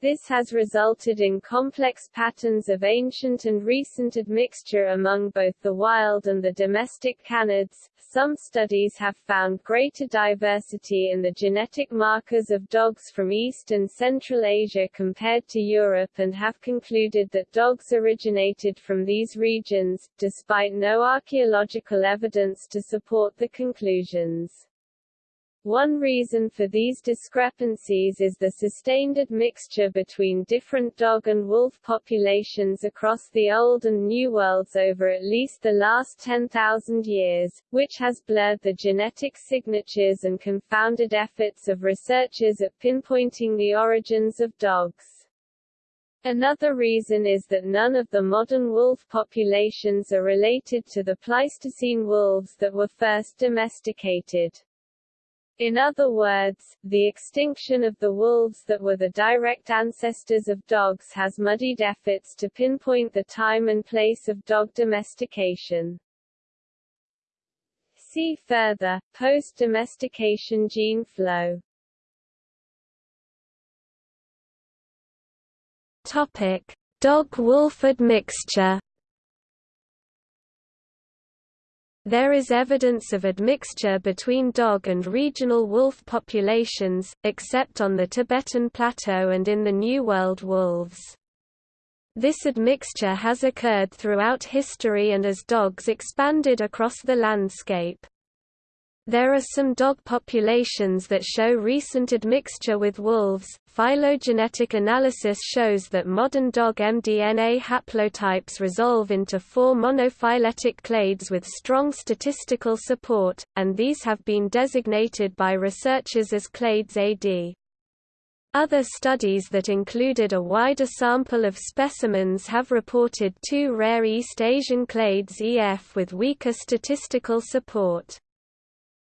This has resulted in complex patterns of ancient and recent admixture among both the wild and the domestic canids. Some studies have found greater diversity in the genetic markers of dogs from East and Central Asia compared to Europe and have concluded that dogs originated from these regions, despite no archaeological evidence to support the conclusions. One reason for these discrepancies is the sustained admixture between different dog and wolf populations across the Old and New Worlds over at least the last 10,000 years, which has blurred the genetic signatures and confounded efforts of researchers at pinpointing the origins of dogs. Another reason is that none of the modern wolf populations are related to the Pleistocene wolves that were first domesticated. In other words, the extinction of the wolves that were the direct ancestors of dogs has muddied efforts to pinpoint the time and place of dog domestication. See further, post-domestication gene flow. Topic: Dog-wolf admixture There is evidence of admixture between dog and regional wolf populations, except on the Tibetan Plateau and in the New World wolves. This admixture has occurred throughout history and as dogs expanded across the landscape. There are some dog populations that show recent admixture with wolves. Phylogenetic analysis shows that modern dog mDNA haplotypes resolve into four monophyletic clades with strong statistical support, and these have been designated by researchers as clades AD. Other studies that included a wider sample of specimens have reported two rare East Asian clades EF with weaker statistical support.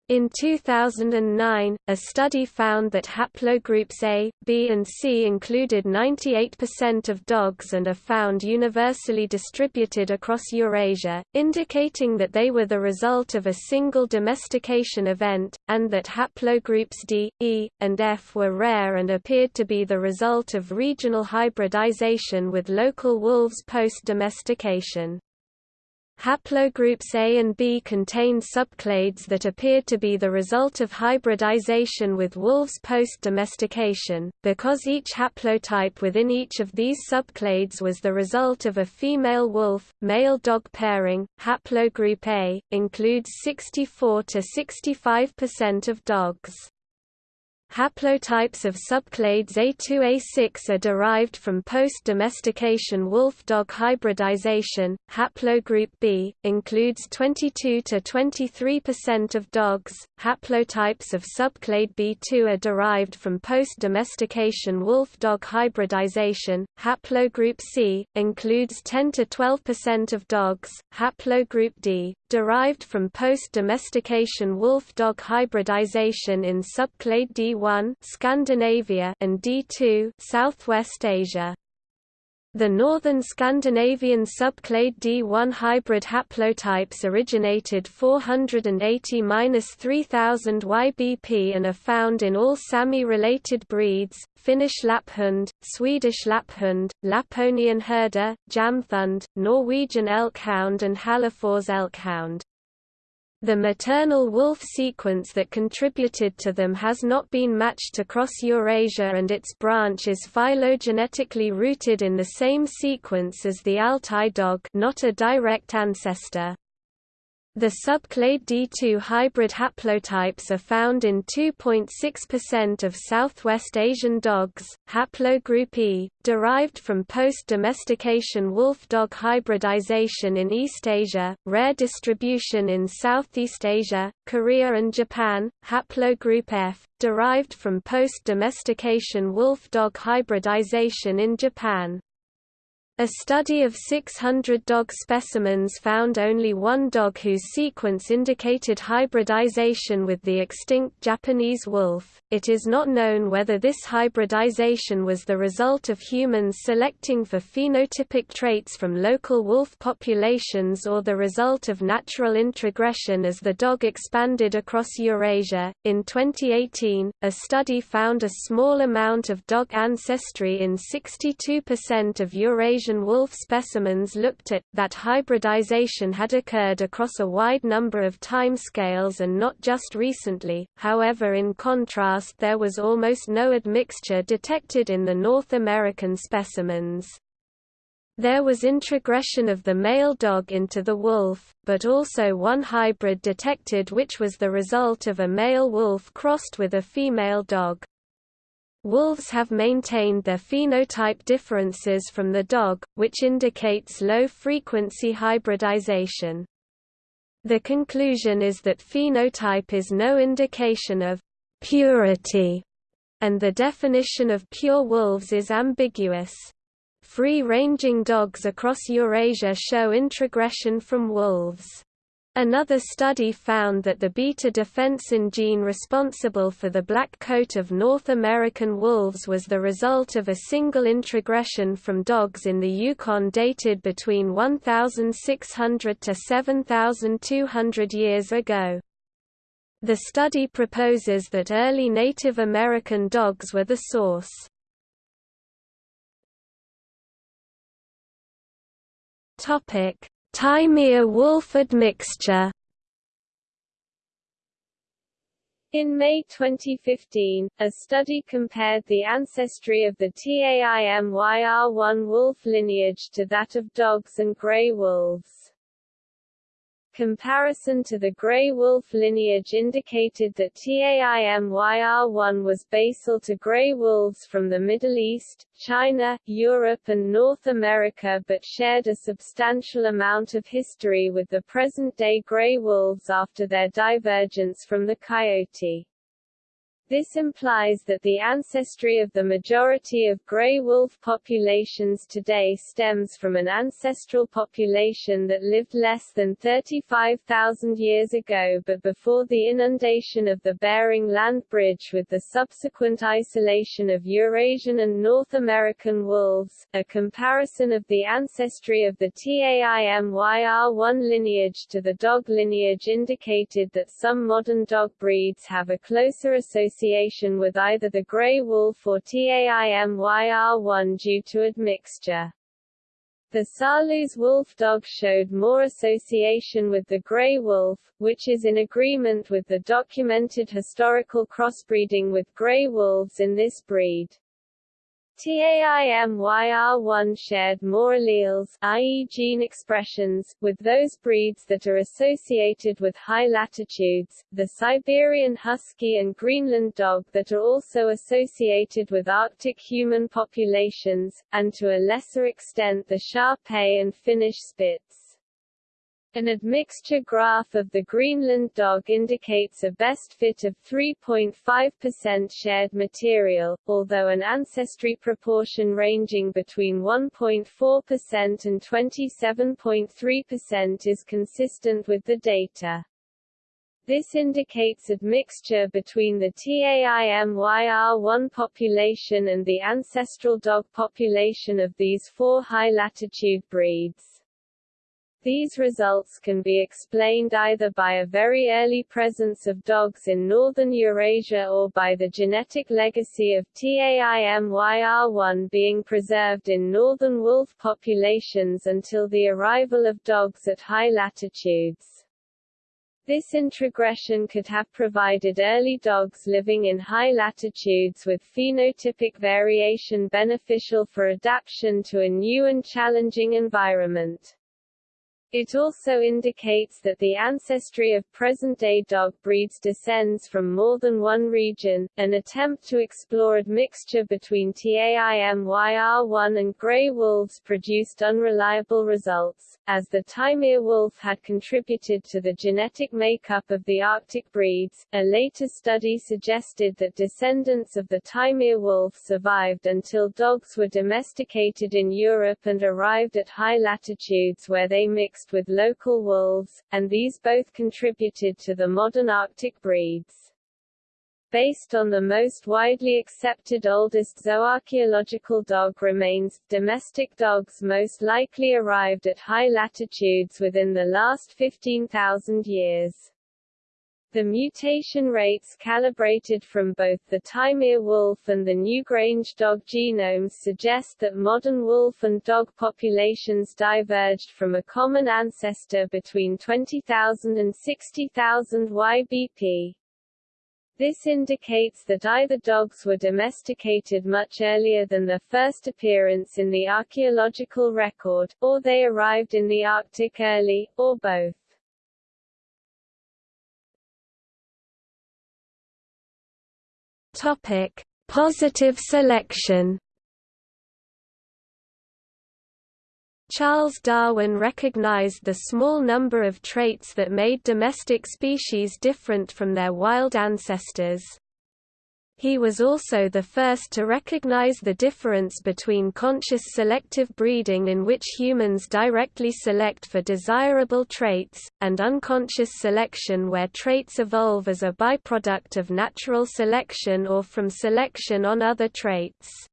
In 2009, a study found that haplogroups A, B and C included 98% of dogs and are found universally distributed across Eurasia, indicating that they were the result of a single domestication event, and that haplogroups D, E, and F were rare and appeared to be the result of regional hybridization with local wolves post-domestication. Haplogroups A and B contained subclades that appeared to be the result of hybridization with wolves post-domestication, because each haplotype within each of these subclades was the result of a female wolf, male dog pairing. Haplogroup A includes 64 to 65% of dogs. Haplotypes of subclades A2A6 are derived from post-domestication wolf-dog hybridization. Haplogroup B includes 22 to 23% of dogs. Haplotypes of subclade B2 are derived from post-domestication wolf-dog hybridization. Haplogroup C includes 10 to 12% of dogs. Haplogroup D derived from post-domestication wolf-dog hybridization in subclade D1 Scandinavia and D2 Southwest Asia. The northern Scandinavian subclade D1 hybrid haplotypes originated 480–3000 YBP and are found in all Sami-related breeds, Finnish Lapphund, Swedish Lapphund, Lapponian Herder, Jamthund, Norwegian Elkhound and Hällefors Elkhound. The maternal wolf sequence that contributed to them has not been matched across Eurasia and its branch is phylogenetically rooted in the same sequence as the Altai dog not a direct ancestor. The subclade D2 hybrid haplotypes are found in 2.6% of Southwest Asian dogs. Haplogroup E, derived from post-domestication wolf-dog hybridization in East Asia, rare distribution in Southeast Asia, Korea and Japan. Haplogroup F, derived from post-domestication wolf-dog hybridization in Japan. A study of 600 dog specimens found only one dog whose sequence indicated hybridization with the extinct Japanese wolf. It is not known whether this hybridization was the result of humans selecting for phenotypic traits from local wolf populations or the result of natural introgression as the dog expanded across Eurasia. In 2018, a study found a small amount of dog ancestry in 62% of Eurasian Asian wolf specimens looked at, that hybridization had occurred across a wide number of timescales and not just recently, however in contrast there was almost no admixture detected in the North American specimens. There was introgression of the male dog into the wolf, but also one hybrid detected which was the result of a male wolf crossed with a female dog. Wolves have maintained their phenotype differences from the dog, which indicates low-frequency hybridization. The conclusion is that phenotype is no indication of purity, and the definition of pure wolves is ambiguous. Free-ranging dogs across Eurasia show introgression from wolves. Another study found that the beta-defensin gene responsible for the black coat of North American wolves was the result of a single introgression from dogs in the Yukon dated between 1,600 to 7,200 years ago. The study proposes that early Native American dogs were the source. Topic Taimyr-wolf admixture In May 2015, a study compared the ancestry of the TAIMYR1 wolf lineage to that of dogs and grey wolves. Comparison to the grey wolf lineage indicated that TAIMYR1 was basal to grey wolves from the Middle East, China, Europe and North America but shared a substantial amount of history with the present-day grey wolves after their divergence from the coyote. This implies that the ancestry of the majority of gray wolf populations today stems from an ancestral population that lived less than 35,000 years ago but before the inundation of the Bering Land Bridge with the subsequent isolation of Eurasian and North American wolves. A comparison of the ancestry of the TAIMYR1 lineage to the dog lineage indicated that some modern dog breeds have a closer association association with either the grey wolf or TAIMYR1 due to admixture. The Saarloos wolf dog showed more association with the grey wolf, which is in agreement with the documented historical crossbreeding with grey wolves in this breed. TAIMYR1 shared more alleles i.e. gene expressions, with those breeds that are associated with high latitudes, the Siberian Husky and Greenland Dog that are also associated with Arctic human populations, and to a lesser extent the Shar-Pei and Finnish Spitz. An admixture graph of the Greenland dog indicates a best fit of 3.5% shared material, although an ancestry proportion ranging between 1.4% and 27.3% is consistent with the data. This indicates admixture between the TAIMYR1 population and the ancestral dog population of these four high-latitude breeds. These results can be explained either by a very early presence of dogs in northern Eurasia or by the genetic legacy of TAIMYR1 being preserved in northern wolf populations until the arrival of dogs at high latitudes. This introgression could have provided early dogs living in high latitudes with phenotypic variation beneficial for adaptation to a new and challenging environment. It also indicates that the ancestry of present-day dog breeds descends from more than one region. An attempt to explore admixture between TAIMYR1 and grey wolves produced unreliable results, as the Taimyr wolf had contributed to the genetic makeup of the Arctic breeds. A later study suggested that descendants of the Taimyr wolf survived until dogs were domesticated in Europe and arrived at high latitudes where they mixed mixed with local wolves, and these both contributed to the modern Arctic breeds. Based on the most widely accepted oldest zooarchaeological dog remains, domestic dogs most likely arrived at high latitudes within the last 15,000 years. The mutation rates calibrated from both the Taimyr wolf and the Newgrange dog genomes suggest that modern wolf and dog populations diverged from a common ancestor between 20,000 and 60,000 YBP. This indicates that either dogs were domesticated much earlier than their first appearance in the archaeological record, or they arrived in the Arctic early, or both. Topic: Positive selection. Charles Darwin recognized the small number of traits that made domestic species different from their wild ancestors. He was also the first to recognize the difference between conscious selective breeding in which humans directly select for desirable traits, and unconscious selection where traits evolve as a byproduct of natural selection or from selection on other traits.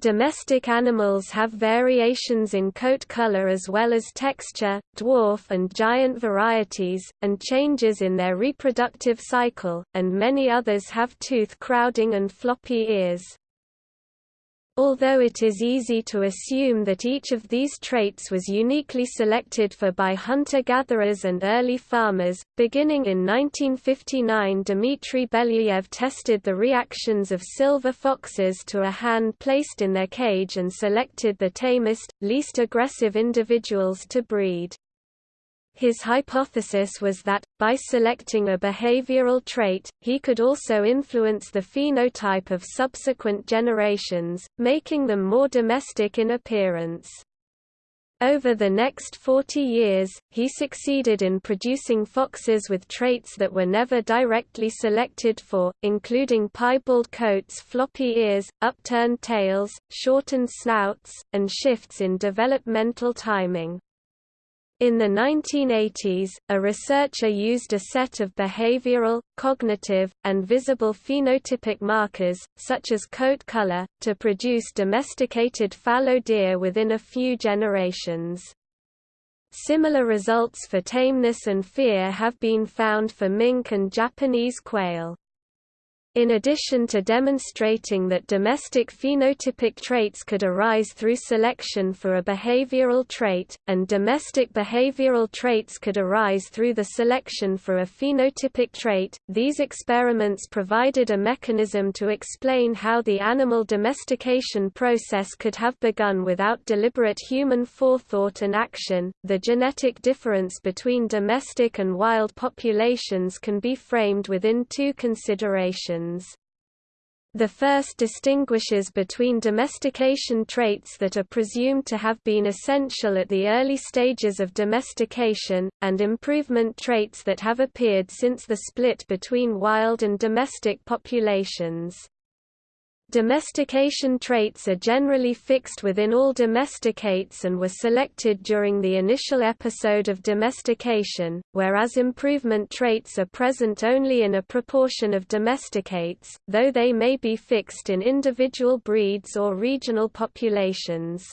Domestic animals have variations in coat color as well as texture, dwarf and giant varieties, and changes in their reproductive cycle, and many others have tooth crowding and floppy ears. Although it is easy to assume that each of these traits was uniquely selected for by hunter-gatherers and early farmers, beginning in 1959 Dmitry Belyayev tested the reactions of silver foxes to a hand placed in their cage and selected the tamest, least aggressive individuals to breed. His hypothesis was that, by selecting a behavioral trait, he could also influence the phenotype of subsequent generations, making them more domestic in appearance. Over the next 40 years, he succeeded in producing foxes with traits that were never directly selected for, including piebald coats floppy ears, upturned tails, shortened snouts, and shifts in developmental timing. In the 1980s, a researcher used a set of behavioral, cognitive, and visible phenotypic markers, such as coat color, to produce domesticated fallow deer within a few generations. Similar results for tameness and fear have been found for mink and Japanese quail. In addition to demonstrating that domestic phenotypic traits could arise through selection for a behavioral trait, and domestic behavioral traits could arise through the selection for a phenotypic trait, these experiments provided a mechanism to explain how the animal domestication process could have begun without deliberate human forethought and action. The genetic difference between domestic and wild populations can be framed within two considerations. The first distinguishes between domestication traits that are presumed to have been essential at the early stages of domestication, and improvement traits that have appeared since the split between wild and domestic populations. Domestication traits are generally fixed within all domesticates and were selected during the initial episode of domestication, whereas improvement traits are present only in a proportion of domesticates, though they may be fixed in individual breeds or regional populations.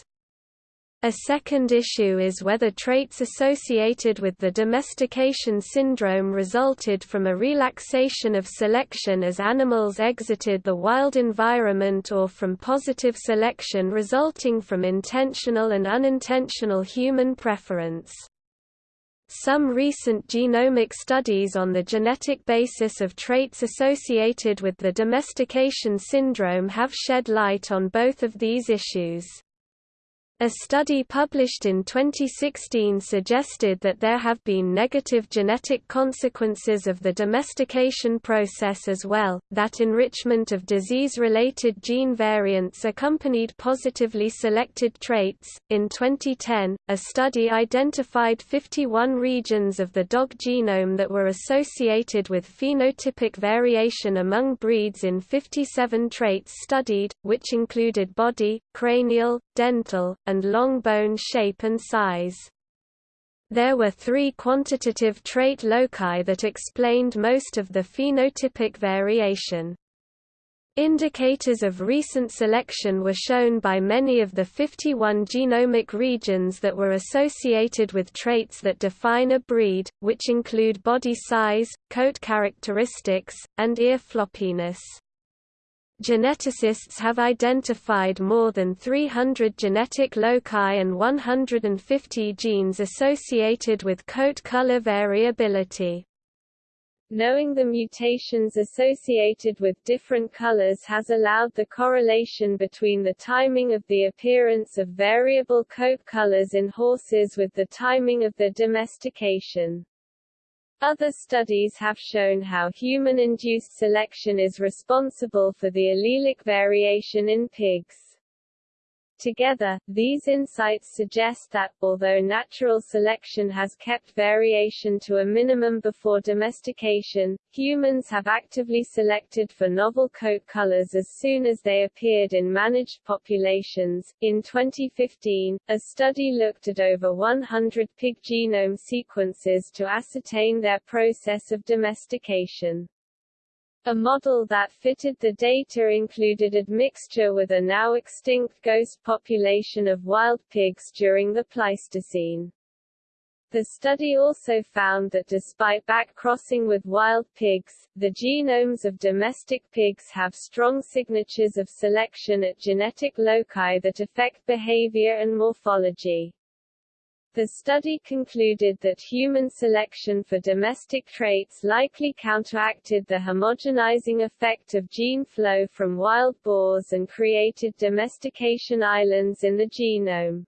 A second issue is whether traits associated with the domestication syndrome resulted from a relaxation of selection as animals exited the wild environment or from positive selection resulting from intentional and unintentional human preference. Some recent genomic studies on the genetic basis of traits associated with the domestication syndrome have shed light on both of these issues. A study published in 2016 suggested that there have been negative genetic consequences of the domestication process as well, that enrichment of disease-related gene variants accompanied positively selected traits. In 2010, a study identified 51 regions of the dog genome that were associated with phenotypic variation among breeds in 57 traits studied, which included body, cranial, dental, and long bone shape and size. There were three quantitative trait loci that explained most of the phenotypic variation. Indicators of recent selection were shown by many of the 51 genomic regions that were associated with traits that define a breed, which include body size, coat characteristics, and ear floppiness. Geneticists have identified more than 300 genetic loci and 150 genes associated with coat color variability. Knowing the mutations associated with different colors has allowed the correlation between the timing of the appearance of variable coat colors in horses with the timing of their domestication. Other studies have shown how human-induced selection is responsible for the allelic variation in pigs. Together, these insights suggest that, although natural selection has kept variation to a minimum before domestication, humans have actively selected for novel coat colors as soon as they appeared in managed populations. In 2015, a study looked at over 100 pig genome sequences to ascertain their process of domestication. A model that fitted the data included admixture with a now extinct ghost population of wild pigs during the Pleistocene. The study also found that despite back-crossing with wild pigs, the genomes of domestic pigs have strong signatures of selection at genetic loci that affect behavior and morphology. The study concluded that human selection for domestic traits likely counteracted the homogenizing effect of gene flow from wild boars and created domestication islands in the genome.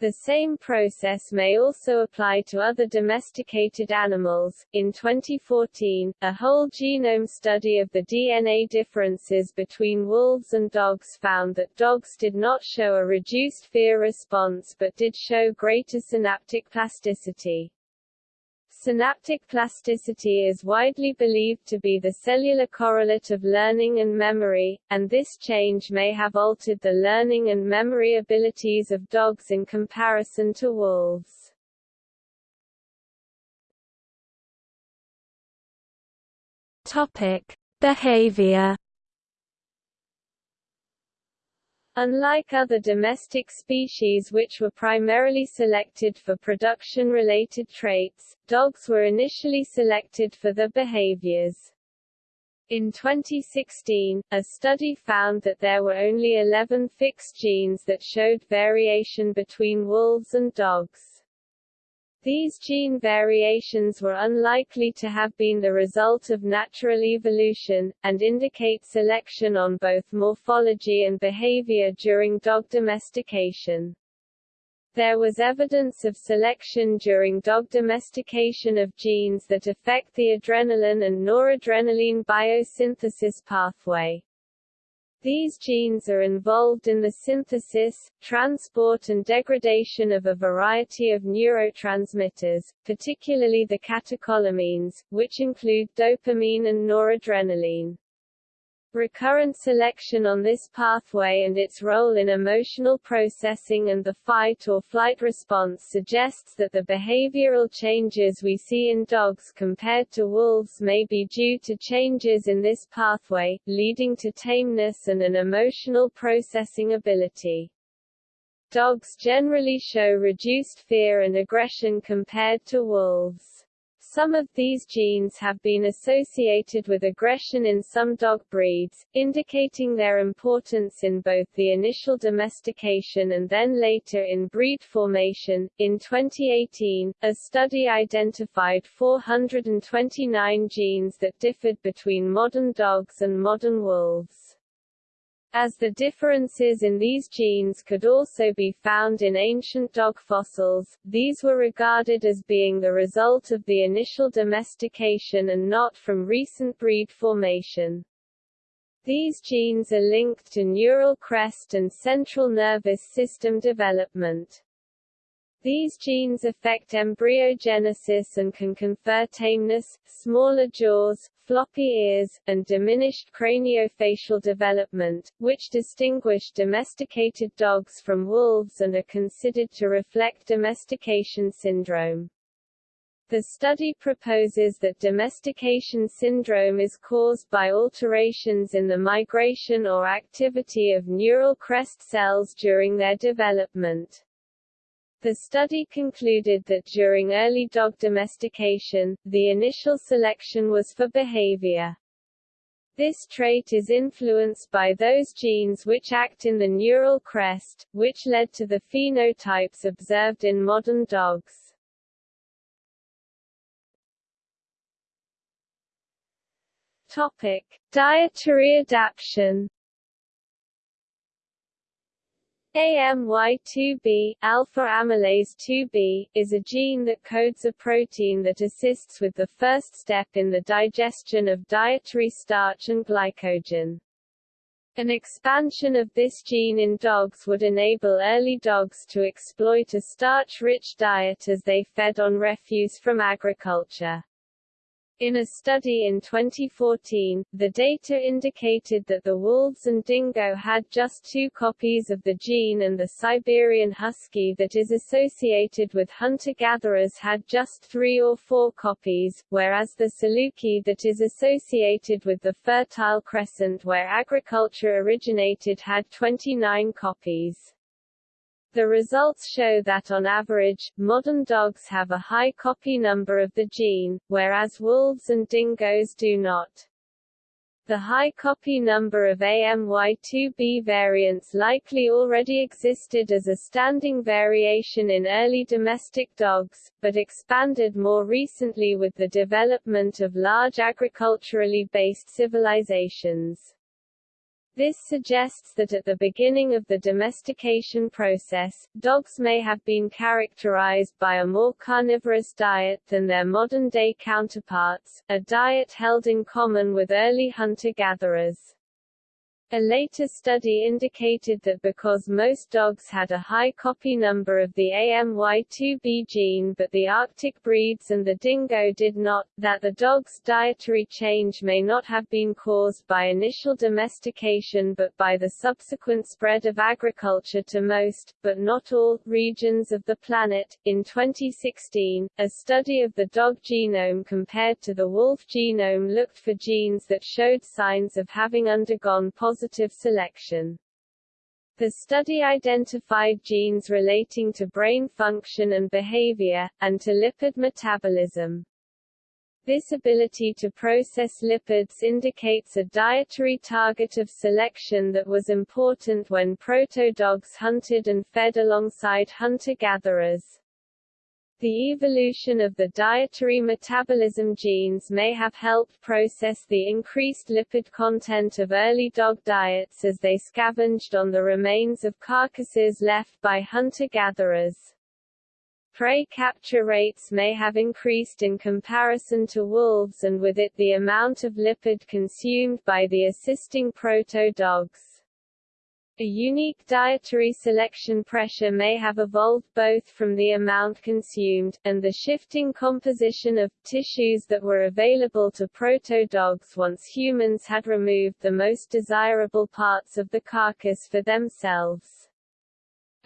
The same process may also apply to other domesticated animals. In 2014, a whole genome study of the DNA differences between wolves and dogs found that dogs did not show a reduced fear response but did show greater synaptic plasticity. Synaptic plasticity is widely believed to be the cellular correlate of learning and memory, and this change may have altered the learning and memory abilities of dogs in comparison to wolves. Topic: Behavior Unlike other domestic species which were primarily selected for production-related traits, dogs were initially selected for their behaviors. In 2016, a study found that there were only 11 fixed genes that showed variation between wolves and dogs. These gene variations were unlikely to have been the result of natural evolution, and indicate selection on both morphology and behavior during dog domestication. There was evidence of selection during dog domestication of genes that affect the adrenaline and noradrenaline biosynthesis pathway. These genes are involved in the synthesis, transport and degradation of a variety of neurotransmitters, particularly the catecholamines, which include dopamine and noradrenaline. Recurrent selection on this pathway and its role in emotional processing and the fight or flight response suggests that the behavioral changes we see in dogs compared to wolves may be due to changes in this pathway, leading to tameness and an emotional processing ability. Dogs generally show reduced fear and aggression compared to wolves. Some of these genes have been associated with aggression in some dog breeds, indicating their importance in both the initial domestication and then later in breed formation. In 2018, a study identified 429 genes that differed between modern dogs and modern wolves. As the differences in these genes could also be found in ancient dog fossils, these were regarded as being the result of the initial domestication and not from recent breed formation. These genes are linked to neural crest and central nervous system development. These genes affect embryogenesis and can confer tameness, smaller jaws, floppy ears, and diminished craniofacial development, which distinguish domesticated dogs from wolves and are considered to reflect domestication syndrome. The study proposes that domestication syndrome is caused by alterations in the migration or activity of neural crest cells during their development. The study concluded that during early dog domestication, the initial selection was for behavior. This trait is influenced by those genes which act in the neural crest, which led to the phenotypes observed in modern dogs. Topic: Dietary adaptation AMY2B alpha amylase 2B is a gene that codes a protein that assists with the first step in the digestion of dietary starch and glycogen. An expansion of this gene in dogs would enable early dogs to exploit a starch-rich diet as they fed on refuse from agriculture. In a study in 2014, the data indicated that the wolves and dingo had just two copies of the gene and the Siberian husky that is associated with hunter-gatherers had just three or four copies, whereas the Saluki that is associated with the Fertile Crescent where agriculture originated had 29 copies. The results show that on average, modern dogs have a high copy number of the gene, whereas wolves and dingoes do not. The high copy number of AMY2B variants likely already existed as a standing variation in early domestic dogs, but expanded more recently with the development of large agriculturally based civilizations. This suggests that at the beginning of the domestication process, dogs may have been characterized by a more carnivorous diet than their modern-day counterparts, a diet held in common with early hunter-gatherers. A later study indicated that because most dogs had a high copy number of the AMY2B gene but the Arctic breeds and the dingo did not, that the dog's dietary change may not have been caused by initial domestication but by the subsequent spread of agriculture to most, but not all, regions of the planet. In 2016, a study of the dog genome compared to the wolf genome looked for genes that showed signs of having undergone positive positive selection. The study identified genes relating to brain function and behavior, and to lipid metabolism. This ability to process lipids indicates a dietary target of selection that was important when proto-dogs hunted and fed alongside hunter-gatherers. The evolution of the dietary metabolism genes may have helped process the increased lipid content of early dog diets as they scavenged on the remains of carcasses left by hunter-gatherers. Prey capture rates may have increased in comparison to wolves and with it the amount of lipid consumed by the assisting proto-dogs. A unique dietary selection pressure may have evolved both from the amount consumed, and the shifting composition of, tissues that were available to proto-dogs once humans had removed the most desirable parts of the carcass for themselves.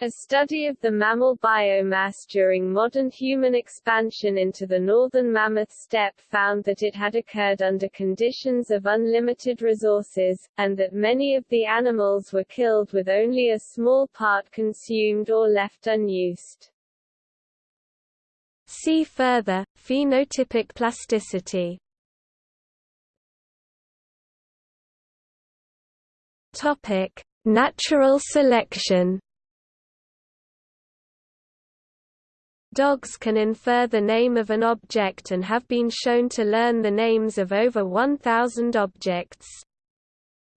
A study of the mammal biomass during modern human expansion into the northern mammoth steppe found that it had occurred under conditions of unlimited resources, and that many of the animals were killed with only a small part consumed or left unused. See further, phenotypic plasticity Natural selection. Dogs can infer the name of an object and have been shown to learn the names of over 1,000 objects.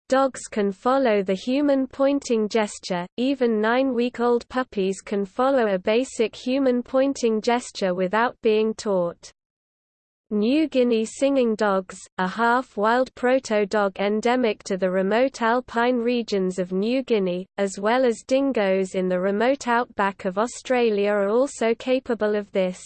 Dogs can follow the human pointing gesture, even nine-week-old puppies can follow a basic human pointing gesture without being taught. New Guinea singing dogs, a half-wild proto-dog endemic to the remote alpine regions of New Guinea, as well as dingoes in the remote outback of Australia are also capable of this.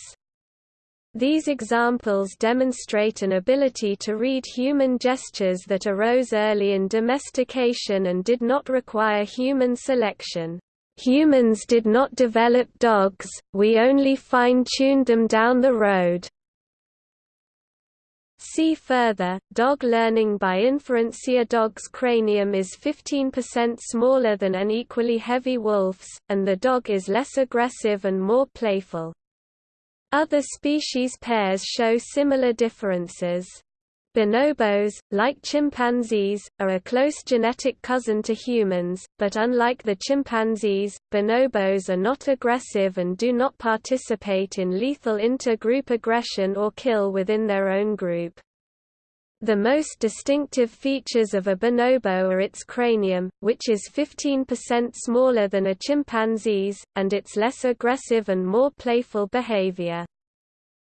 These examples demonstrate an ability to read human gestures that arose early in domestication and did not require human selection. Humans did not develop dogs, we only fine-tuned them down the road. See further, dog learning by inference A dog's cranium is 15% smaller than an equally heavy wolf's, and the dog is less aggressive and more playful. Other species pairs show similar differences. Bonobos, like chimpanzees, are a close genetic cousin to humans, but unlike the chimpanzees, bonobos are not aggressive and do not participate in lethal inter-group aggression or kill within their own group. The most distinctive features of a bonobo are its cranium, which is 15% smaller than a chimpanzee's, and its less aggressive and more playful behavior.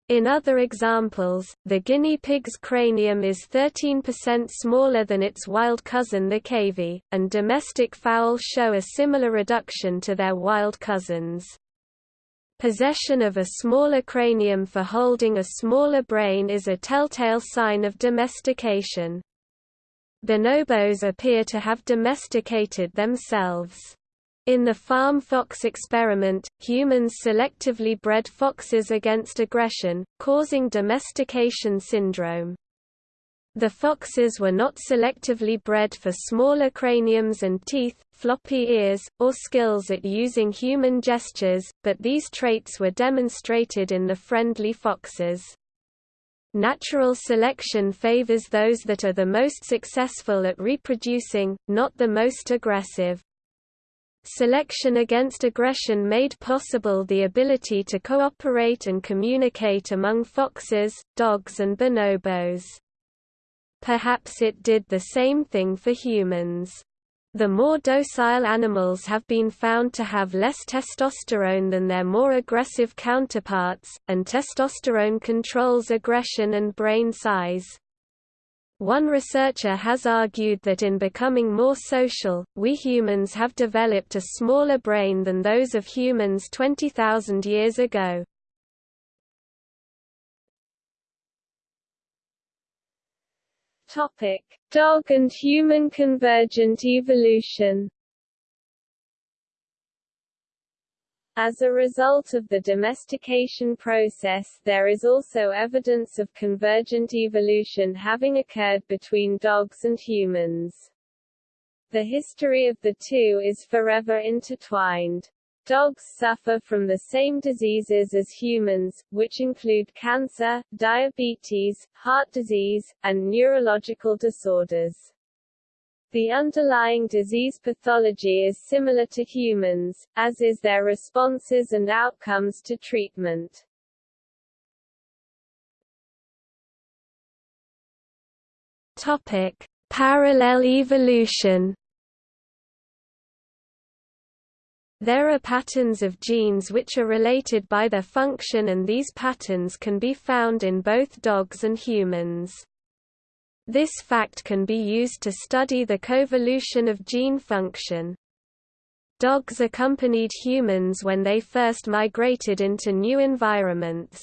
In other examples, the guinea pig's cranium is 13% smaller than its wild cousin the cavy, and domestic fowl show a similar reduction to their wild cousins. Possession of a smaller cranium for holding a smaller brain is a telltale sign of domestication. The bonobos appear to have domesticated themselves. In the farm fox experiment, humans selectively bred foxes against aggression, causing domestication syndrome. The foxes were not selectively bred for smaller craniums and teeth, floppy ears, or skills at using human gestures, but these traits were demonstrated in the friendly foxes. Natural selection favors those that are the most successful at reproducing, not the most aggressive. Selection against aggression made possible the ability to cooperate and communicate among foxes, dogs and bonobos. Perhaps it did the same thing for humans. The more docile animals have been found to have less testosterone than their more aggressive counterparts, and testosterone controls aggression and brain size. One researcher has argued that in becoming more social, we humans have developed a smaller brain than those of humans 20,000 years ago. Topic: Dog and human convergent evolution. As a result of the domestication process there is also evidence of convergent evolution having occurred between dogs and humans. The history of the two is forever intertwined. Dogs suffer from the same diseases as humans, which include cancer, diabetes, heart disease, and neurological disorders. The underlying disease pathology is similar to humans, as is their responses and outcomes to treatment. Topic: Parallel evolution. There are patterns of genes which are related by their function and these patterns can be found in both dogs and humans. This fact can be used to study the coevolution of gene function. Dogs accompanied humans when they first migrated into new environments.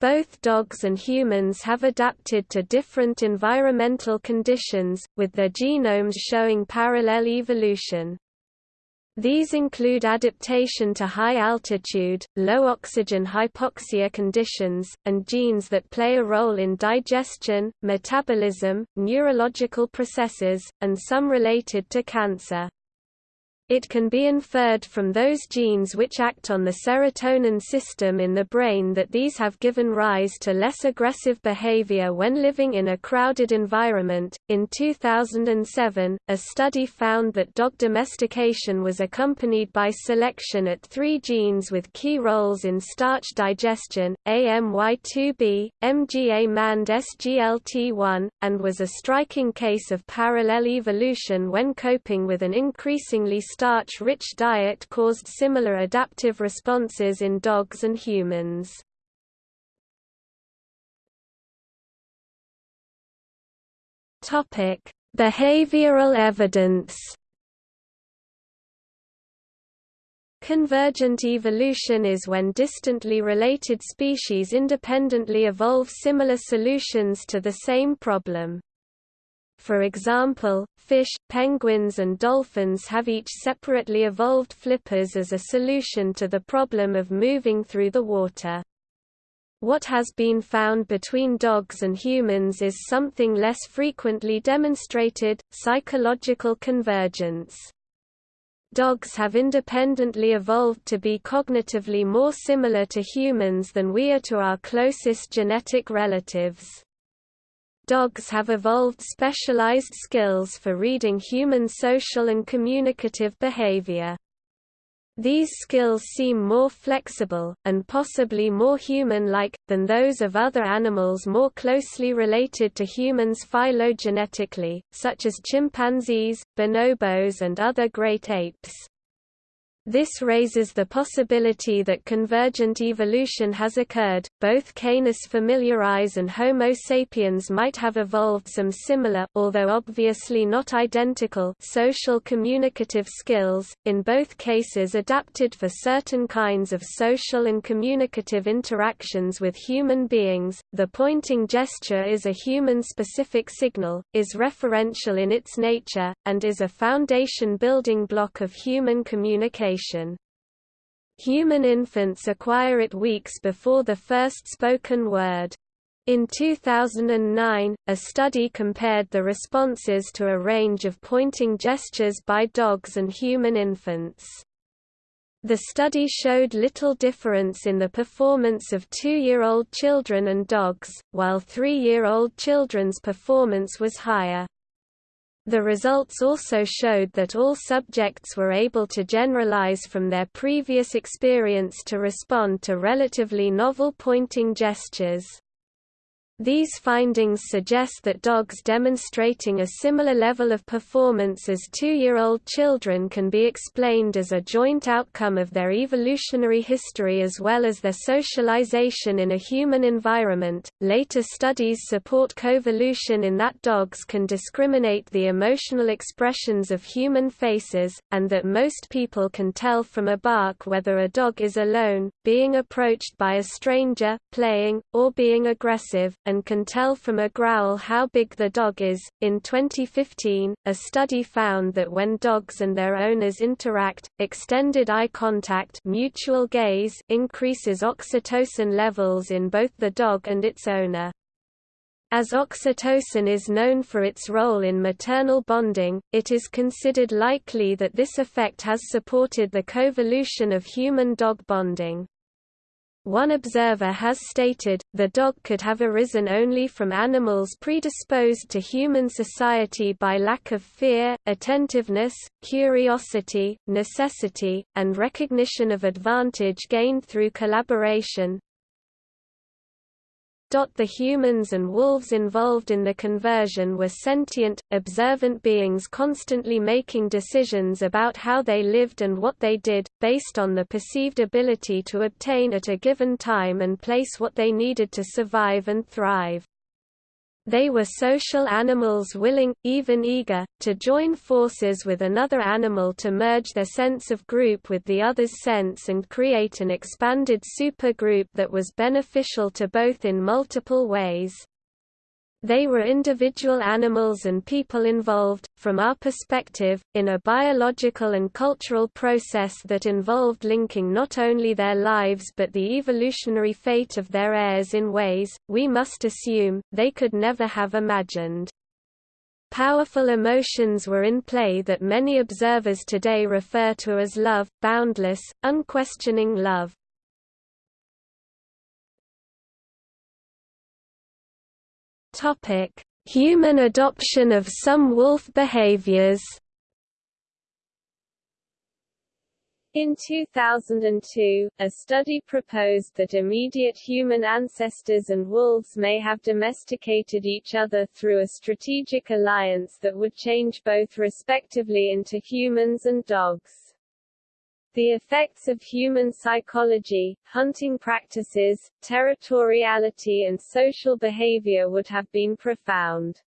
Both dogs and humans have adapted to different environmental conditions, with their genomes showing parallel evolution. These include adaptation to high altitude, low oxygen hypoxia conditions, and genes that play a role in digestion, metabolism, neurological processes, and some related to cancer. It can be inferred from those genes which act on the serotonin system in the brain that these have given rise to less aggressive behavior when living in a crowded environment. In 2007, a study found that dog domestication was accompanied by selection at three genes with key roles in starch digestion AMY2B, MGAM and SGLT1, and was a striking case of parallel evolution when coping with an increasingly starch-rich diet caused similar adaptive responses in dogs and humans. Topic: Behavioral evidence. Convergent evolution is when distantly related species independently evolve similar solutions to the same problem. For example, fish, penguins and dolphins have each separately evolved flippers as a solution to the problem of moving through the water. What has been found between dogs and humans is something less frequently demonstrated, psychological convergence. Dogs have independently evolved to be cognitively more similar to humans than we are to our closest genetic relatives. Dogs have evolved specialized skills for reading human social and communicative behavior. These skills seem more flexible, and possibly more human-like, than those of other animals more closely related to humans phylogenetically, such as chimpanzees, bonobos and other great apes. This raises the possibility that convergent evolution has occurred. Both Canis familiaris and Homo sapiens might have evolved some similar, although obviously not identical, social communicative skills, in both cases adapted for certain kinds of social and communicative interactions with human beings. The pointing gesture is a human specific signal, is referential in its nature, and is a foundation building block of human communication Human infants acquire it weeks before the first spoken word. In 2009, a study compared the responses to a range of pointing gestures by dogs and human infants. The study showed little difference in the performance of two-year-old children and dogs, while three-year-old children's performance was higher. The results also showed that all subjects were able to generalize from their previous experience to respond to relatively novel pointing gestures. These findings suggest that dogs demonstrating a similar level of performance as two-year-old children can be explained as a joint outcome of their evolutionary history as well as their socialization in a human environment. Later studies support coevolution in that dogs can discriminate the emotional expressions of human faces, and that most people can tell from a bark whether a dog is alone, being approached by a stranger, playing, or being aggressive and can tell from a growl how big the dog is. In 2015, a study found that when dogs and their owners interact, extended eye contact, mutual gaze increases oxytocin levels in both the dog and its owner. As oxytocin is known for its role in maternal bonding, it is considered likely that this effect has supported the coevolution of human-dog bonding. One observer has stated, the dog could have arisen only from animals predisposed to human society by lack of fear, attentiveness, curiosity, necessity, and recognition of advantage gained through collaboration. The humans and wolves involved in the conversion were sentient, observant beings constantly making decisions about how they lived and what they did, based on the perceived ability to obtain at a given time and place what they needed to survive and thrive. They were social animals willing, even eager, to join forces with another animal to merge their sense of group with the other's sense and create an expanded supergroup that was beneficial to both in multiple ways. They were individual animals and people involved, from our perspective, in a biological and cultural process that involved linking not only their lives but the evolutionary fate of their heirs in ways, we must assume, they could never have imagined. Powerful emotions were in play that many observers today refer to as love, boundless, unquestioning love. Topic: Human adoption of some wolf behaviors. In 2002, a study proposed that immediate human ancestors and wolves may have domesticated each other through a strategic alliance that would change both respectively into humans and dogs. The effects of human psychology, hunting practices, territoriality and social behavior would have been profound.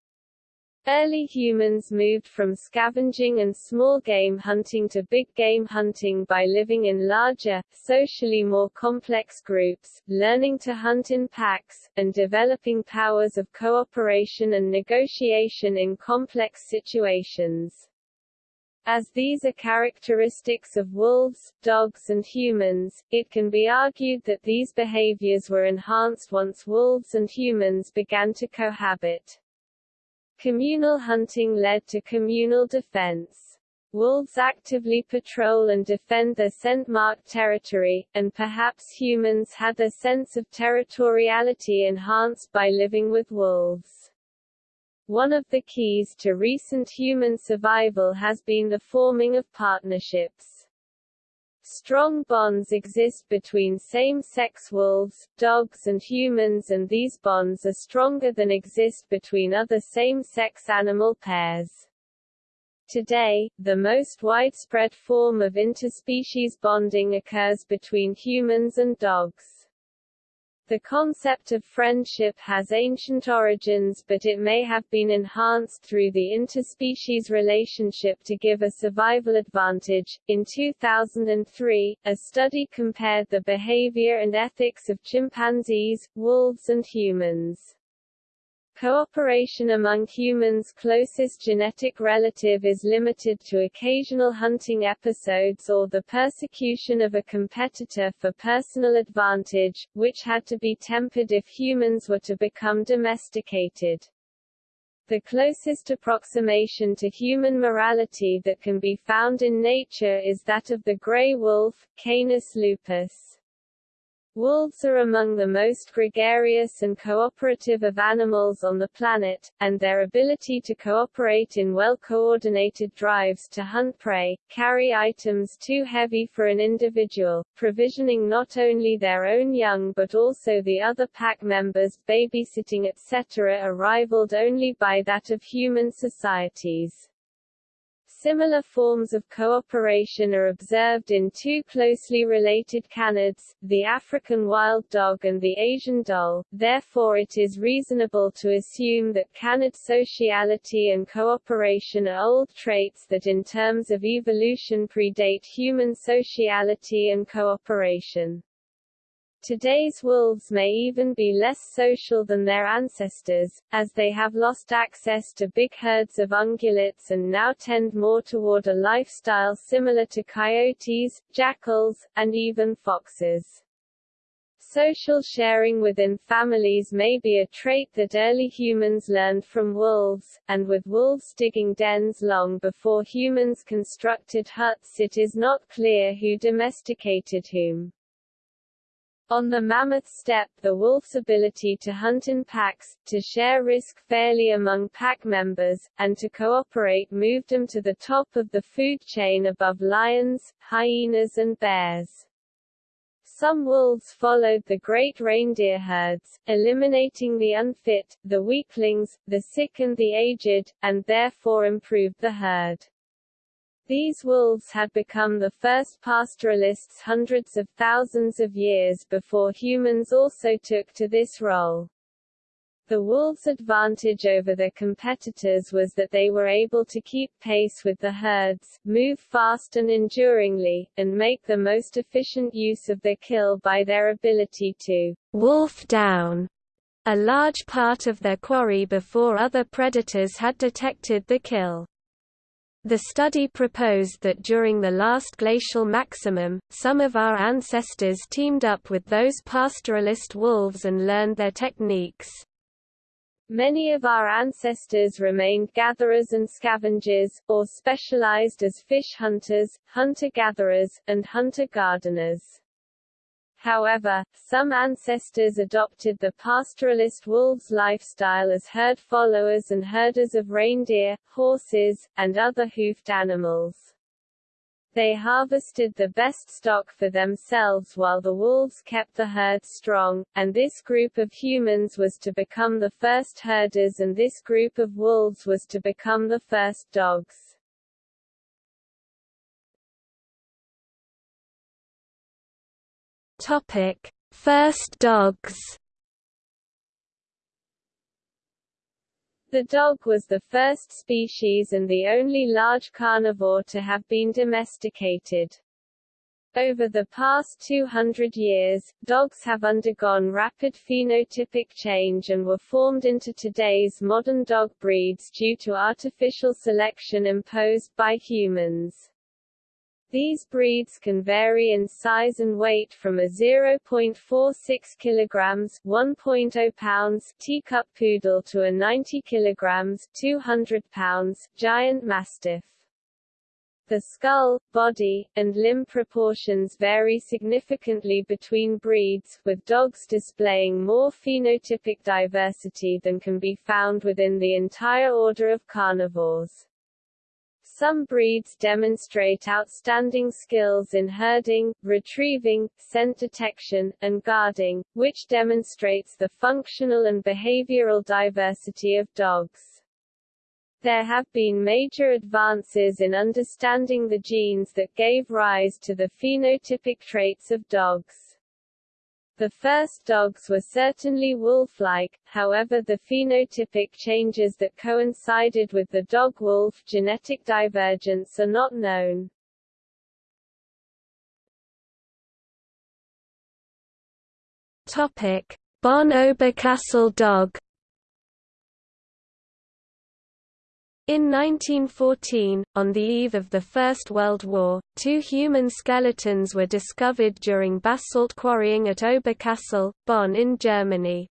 Early humans moved from scavenging and small game hunting to big game hunting by living in larger, socially more complex groups, learning to hunt in packs, and developing powers of cooperation and negotiation in complex situations. As these are characteristics of wolves, dogs and humans, it can be argued that these behaviors were enhanced once wolves and humans began to cohabit. Communal hunting led to communal defense. Wolves actively patrol and defend their scent-marked territory, and perhaps humans had their sense of territoriality enhanced by living with wolves. One of the keys to recent human survival has been the forming of partnerships. Strong bonds exist between same-sex wolves, dogs and humans and these bonds are stronger than exist between other same-sex animal pairs. Today, the most widespread form of interspecies bonding occurs between humans and dogs. The concept of friendship has ancient origins but it may have been enhanced through the interspecies relationship to give a survival advantage. In 2003, a study compared the behavior and ethics of chimpanzees, wolves and humans. Cooperation among humans' closest genetic relative is limited to occasional hunting episodes or the persecution of a competitor for personal advantage, which had to be tempered if humans were to become domesticated. The closest approximation to human morality that can be found in nature is that of the gray wolf, Canis lupus. Wolves are among the most gregarious and cooperative of animals on the planet, and their ability to cooperate in well-coordinated drives to hunt prey, carry items too heavy for an individual, provisioning not only their own young but also the other pack members, babysitting etc. are rivaled only by that of human societies. Similar forms of cooperation are observed in two closely related canids, the African wild dog and the Asian dhole, therefore it is reasonable to assume that canid sociality and cooperation are old traits that in terms of evolution predate human sociality and cooperation. Today's wolves may even be less social than their ancestors, as they have lost access to big herds of ungulates and now tend more toward a lifestyle similar to coyotes, jackals, and even foxes. Social sharing within families may be a trait that early humans learned from wolves, and with wolves digging dens long before humans constructed huts it is not clear who domesticated whom. On the mammoth steppe the wolf's ability to hunt in packs, to share risk fairly among pack members, and to cooperate moved them to the top of the food chain above lions, hyenas and bears. Some wolves followed the great reindeer herds, eliminating the unfit, the weaklings, the sick and the aged, and therefore improved the herd. These wolves had become the first pastoralists hundreds of thousands of years before humans also took to this role. The wolves' advantage over their competitors was that they were able to keep pace with the herds, move fast and enduringly, and make the most efficient use of their kill by their ability to wolf down a large part of their quarry before other predators had detected the kill. The study proposed that during the last glacial maximum, some of our ancestors teamed up with those pastoralist wolves and learned their techniques. Many of our ancestors remained gatherers and scavengers, or specialized as fish hunters, hunter-gatherers, and hunter-gardeners. However, some ancestors adopted the pastoralist wolves lifestyle as herd followers and herders of reindeer, horses, and other hoofed animals. They harvested the best stock for themselves while the wolves kept the herd strong, and this group of humans was to become the first herders and this group of wolves was to become the first dogs. Topic: First dogs. The dog was the first species and the only large carnivore to have been domesticated. Over the past 200 years, dogs have undergone rapid phenotypic change and were formed into today's modern dog breeds due to artificial selection imposed by humans. These breeds can vary in size and weight from a 0.46 kilograms (1.0 pounds) teacup poodle to a 90 kilograms (200 pounds) giant mastiff. The skull, body, and limb proportions vary significantly between breeds, with dogs displaying more phenotypic diversity than can be found within the entire order of carnivores. Some breeds demonstrate outstanding skills in herding, retrieving, scent detection, and guarding, which demonstrates the functional and behavioral diversity of dogs. There have been major advances in understanding the genes that gave rise to the phenotypic traits of dogs. The first dogs were certainly wolf-like, however the phenotypic changes that coincided with the dog-wolf genetic divergence are not known. Topic: Bonn Oberkassel dog In 1914, on the eve of the First World War, two human skeletons were discovered during basalt quarrying at Oberkassel, Bonn in Germany.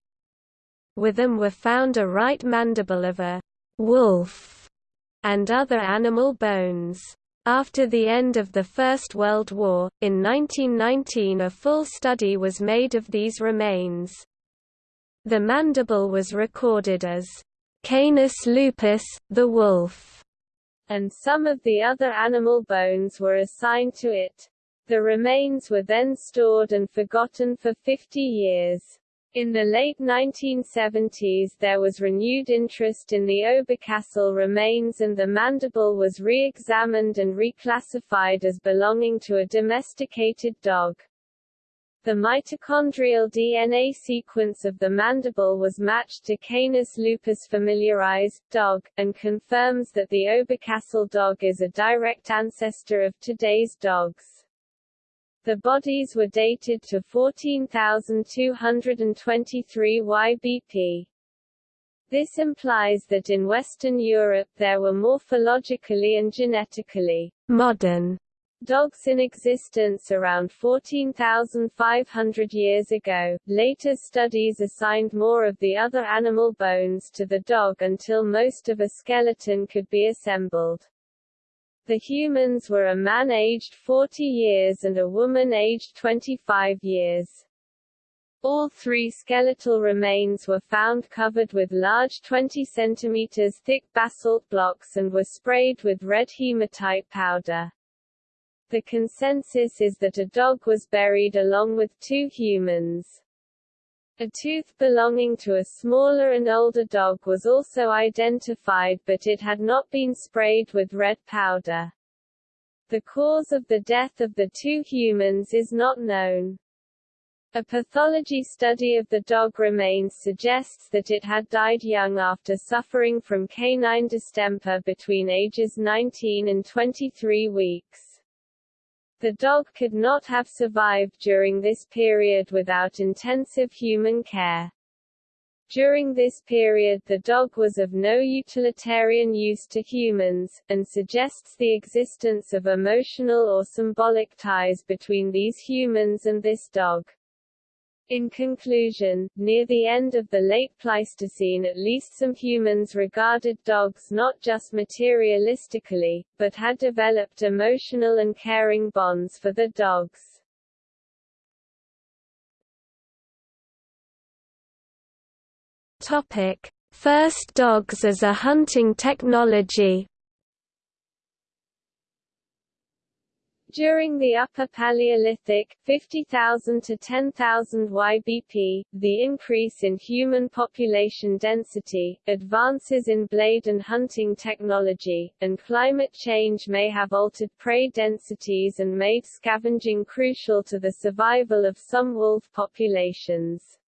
With them were found a right mandible of a wolf and other animal bones. After the end of the First World War, in 1919 a full study was made of these remains. The mandible was recorded as Canis lupus, the wolf, and some of the other animal bones were assigned to it. The remains were then stored and forgotten for 50 years. In the late 1970s there was renewed interest in the Oberkassel remains and the mandible was re-examined and reclassified as belonging to a domesticated dog. The mitochondrial DNA sequence of the mandible was matched to Canis lupus familiaris, dog, and confirms that the Oberkassel dog is a direct ancestor of today's dogs. The bodies were dated to 14,223 YBP. This implies that in Western Europe there were morphologically and genetically modern Dogs in existence around 14,500 years ago. Later studies assigned more of the other animal bones to the dog until most of a skeleton could be assembled. The humans were a man aged 40 years and a woman aged 25 years. All three skeletal remains were found covered with large 20 cm thick basalt blocks and were sprayed with red hematite powder. The consensus is that a dog was buried along with two humans. A tooth belonging to a smaller and older dog was also identified but it had not been sprayed with red powder. The cause of the death of the two humans is not known. A pathology study of the dog remains suggests that it had died young after suffering from canine distemper between ages 19 and 23 weeks. The dog could not have survived during this period without intensive human care. During this period the dog was of no utilitarian use to humans, and suggests the existence of emotional or symbolic ties between these humans and this dog. In conclusion, near the end of the late Pleistocene at least some humans regarded dogs not just materialistically, but had developed emotional and caring bonds for the dogs. Topic: First dogs as a hunting technology. During the Upper Paleolithic 50,000 to 10,000 YBP, the increase in human population density, advances in blade and hunting technology, and climate change may have altered prey densities and made scavenging crucial to the survival of some wolf populations.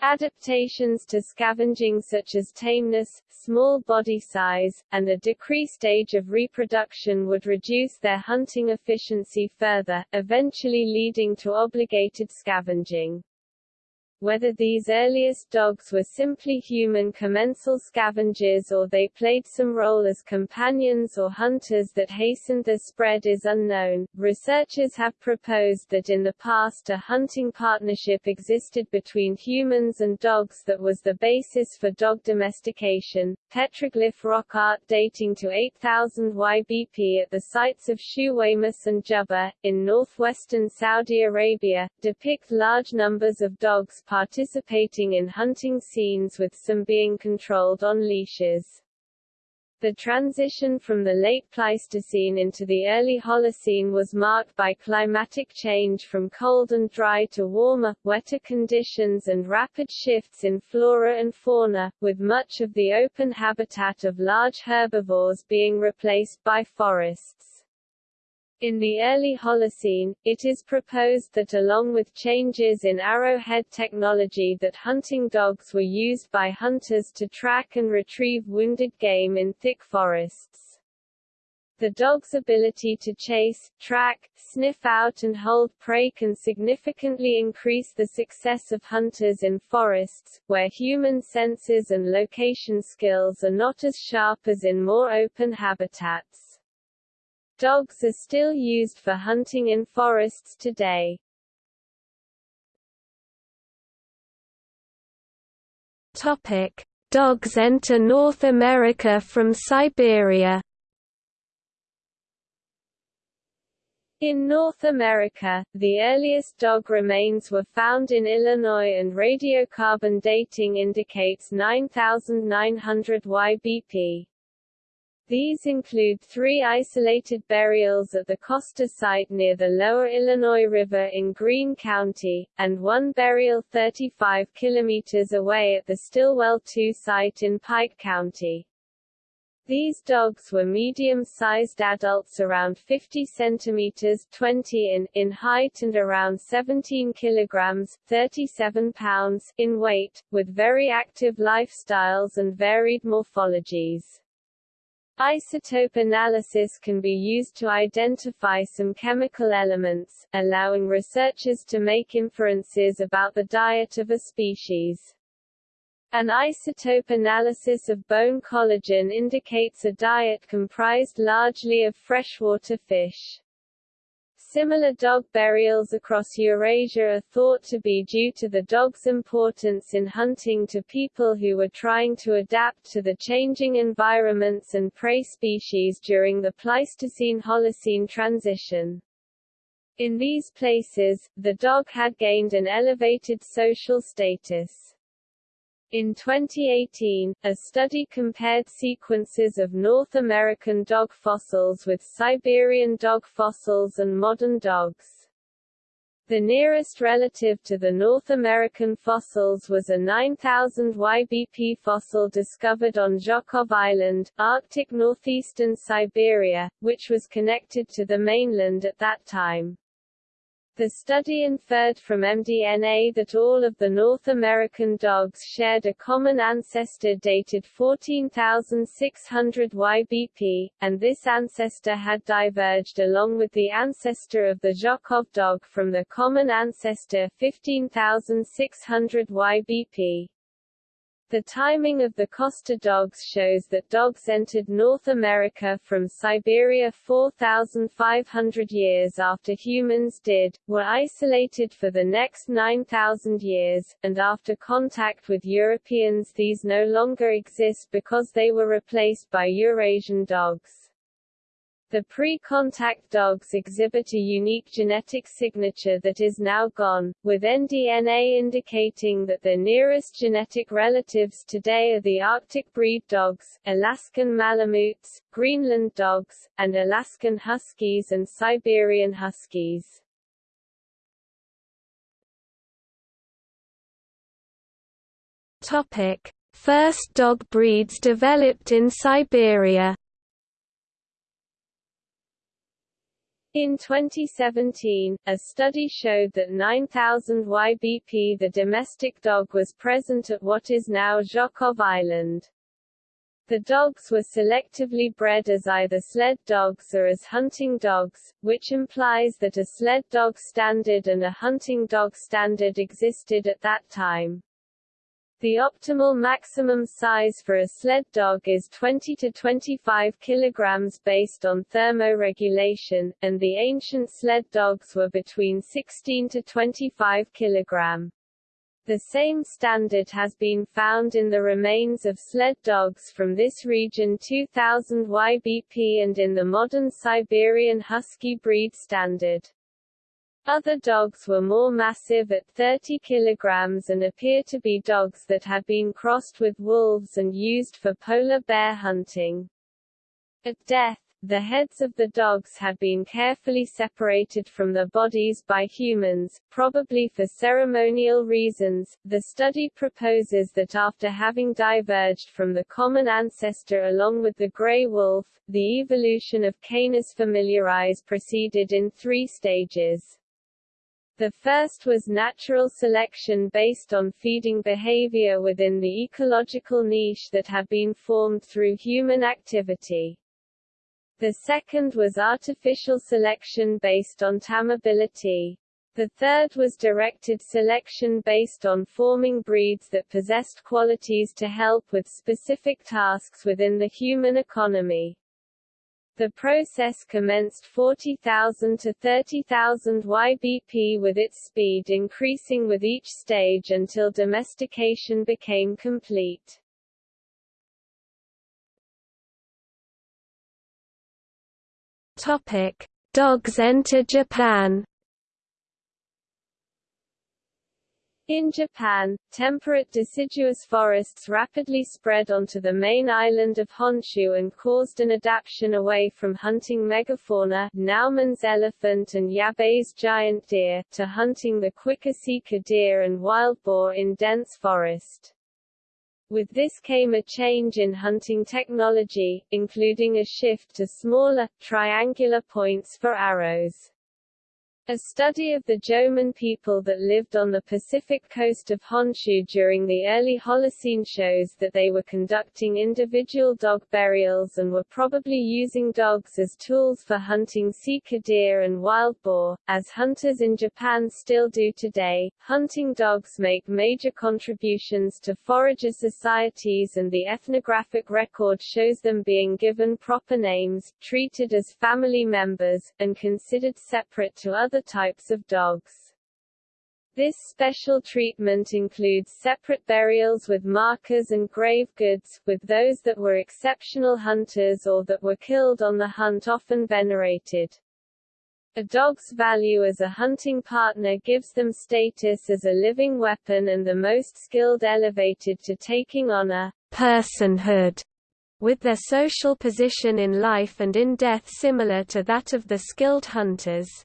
Adaptations to scavenging such as tameness, small body size, and a decreased age of reproduction would reduce their hunting efficiency further, eventually leading to obligated scavenging. Whether these earliest dogs were simply human commensal scavengers or they played some role as companions or hunters that hastened the spread is unknown. Researchers have proposed that in the past a hunting partnership existed between humans and dogs that was the basis for dog domestication. Petroglyph rock art dating to 8000 YBP at the sites of Shuwaymas and Jubba, in northwestern Saudi Arabia, depict large numbers of dogs participating in hunting scenes with some being controlled on leashes. The transition from the late Pleistocene into the early Holocene was marked by climatic change from cold and dry to warmer, wetter conditions and rapid shifts in flora and fauna, with much of the open habitat of large herbivores being replaced by forests. In the early Holocene, it is proposed that along with changes in arrowhead technology that hunting dogs were used by hunters to track and retrieve wounded game in thick forests. The dog's ability to chase, track, sniff out and hold prey can significantly increase the success of hunters in forests, where human senses and location skills are not as sharp as in more open habitats. Dogs are still used for hunting in forests today. Topic: Dogs enter North America from Siberia. In North America, the earliest dog remains were found in Illinois and radiocarbon dating indicates 9900 YBP. These include three isolated burials at the Koster site near the lower Illinois River in Greene County, and one burial 35 kilometers away at the Stilwell II site in Pike County. These dogs were medium-sized adults around 50 centimeters 20 in, in height and around 17 kilograms 37 pounds in weight, with very active lifestyles and varied morphologies. Isotope analysis can be used to identify some chemical elements, allowing researchers to make inferences about the diet of a species. An isotope analysis of bone collagen indicates a diet comprised largely of freshwater fish. Similar dog burials across Eurasia are thought to be due to the dog's importance in hunting to people who were trying to adapt to the changing environments and prey species during the Pleistocene-Holocene transition. In these places, the dog had gained an elevated social status. In 2018, a study compared sequences of North American dog fossils with Siberian dog fossils and modern dogs. The nearest relative to the North American fossils was a 9000 YBP fossil discovered on Zhokhov Island, Arctic northeastern Siberia, which was connected to the mainland at that time. The study inferred from mDNA that all of the North American dogs shared a common ancestor dated 14,600 YBP, and this ancestor had diverged along with the ancestor of the Zhokhov dog from the common ancestor 15,600 YBP. The timing of the Koster dogs shows that dogs entered North America from Siberia 4,500 years after humans did, were isolated for the next 9,000 years, and after contact with Europeans these no longer exist because they were replaced by Eurasian dogs. The pre-contact dogs exhibit a unique genetic signature that is now gone, with nDNA indicating that their nearest genetic relatives today are the Arctic breed dogs, Alaskan Malamutes, Greenland dogs, and Alaskan Huskies and Siberian Huskies. Topic: First dog breeds developed in Siberia. In 2017, a study showed that 9000 YBP the domestic dog was present at what is now Zhokhov Island. The dogs were selectively bred as either sled dogs or as hunting dogs, which implies that a sled dog standard and a hunting dog standard existed at that time. The optimal maximum size for a sled dog is 20 to 25 kilograms based on thermoregulation, and the ancient sled dogs were between 16 to 25 kilogram. The same standard has been found in the remains of sled dogs from this region 2000 YBP and in the modern Siberian Husky breed standard. Other dogs were more massive at 30 kilograms and appear to be dogs that have been crossed with wolves and used for polar bear hunting. At death, the heads of the dogs have been carefully separated from the bodies by humans, probably for ceremonial reasons. The study proposes that after having diverged from the common ancestor along with the gray wolf, the evolution of Canis familiaris proceeded in three stages. The first was natural selection based on feeding behavior within the ecological niche that had been formed through human activity. The second was artificial selection based on tamability. The third was directed selection based on forming breeds that possessed qualities to help with specific tasks within the human economy. The process commenced 40,000 to 30,000 YBP with its speed increasing with each stage until domestication became complete. Topic: Dogs enter Japan. In Japan, temperate deciduous forests rapidly spread onto the main island of Honshu and caused an adaptation away from hunting megafauna Naumann's elephant and Yabe's giant deer, to hunting the quicker deer and wild boar in dense forest. With this came a change in hunting technology, including a shift to smaller, triangular points for arrows. A study of the Jomon people that lived on the Pacific coast of Honshu during the early Holocene shows that they were conducting individual dog burials and were probably using dogs as tools for hunting sika deer and wild boar, as hunters in Japan still do today. Hunting dogs make major contributions to forager societies and the ethnographic record shows them being given proper names, treated as family members, and considered separate to other other types of dogs. This special treatment includes separate burials with markers and grave goods, with those that were exceptional hunters or that were killed on the hunt often venerated. A dog's value as a hunting partner gives them status as a living weapon and the most skilled elevated to taking honor, personhood, with their social position in life and in death similar to that of the skilled hunters.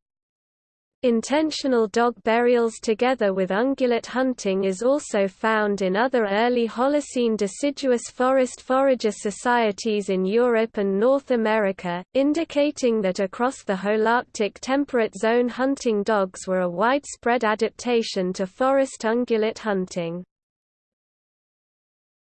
Intentional dog burials together with ungulate hunting is also found in other early Holocene deciduous forest forager societies in Europe and North America, indicating that across the Holarctic temperate zone hunting dogs were a widespread adaptation to forest ungulate hunting.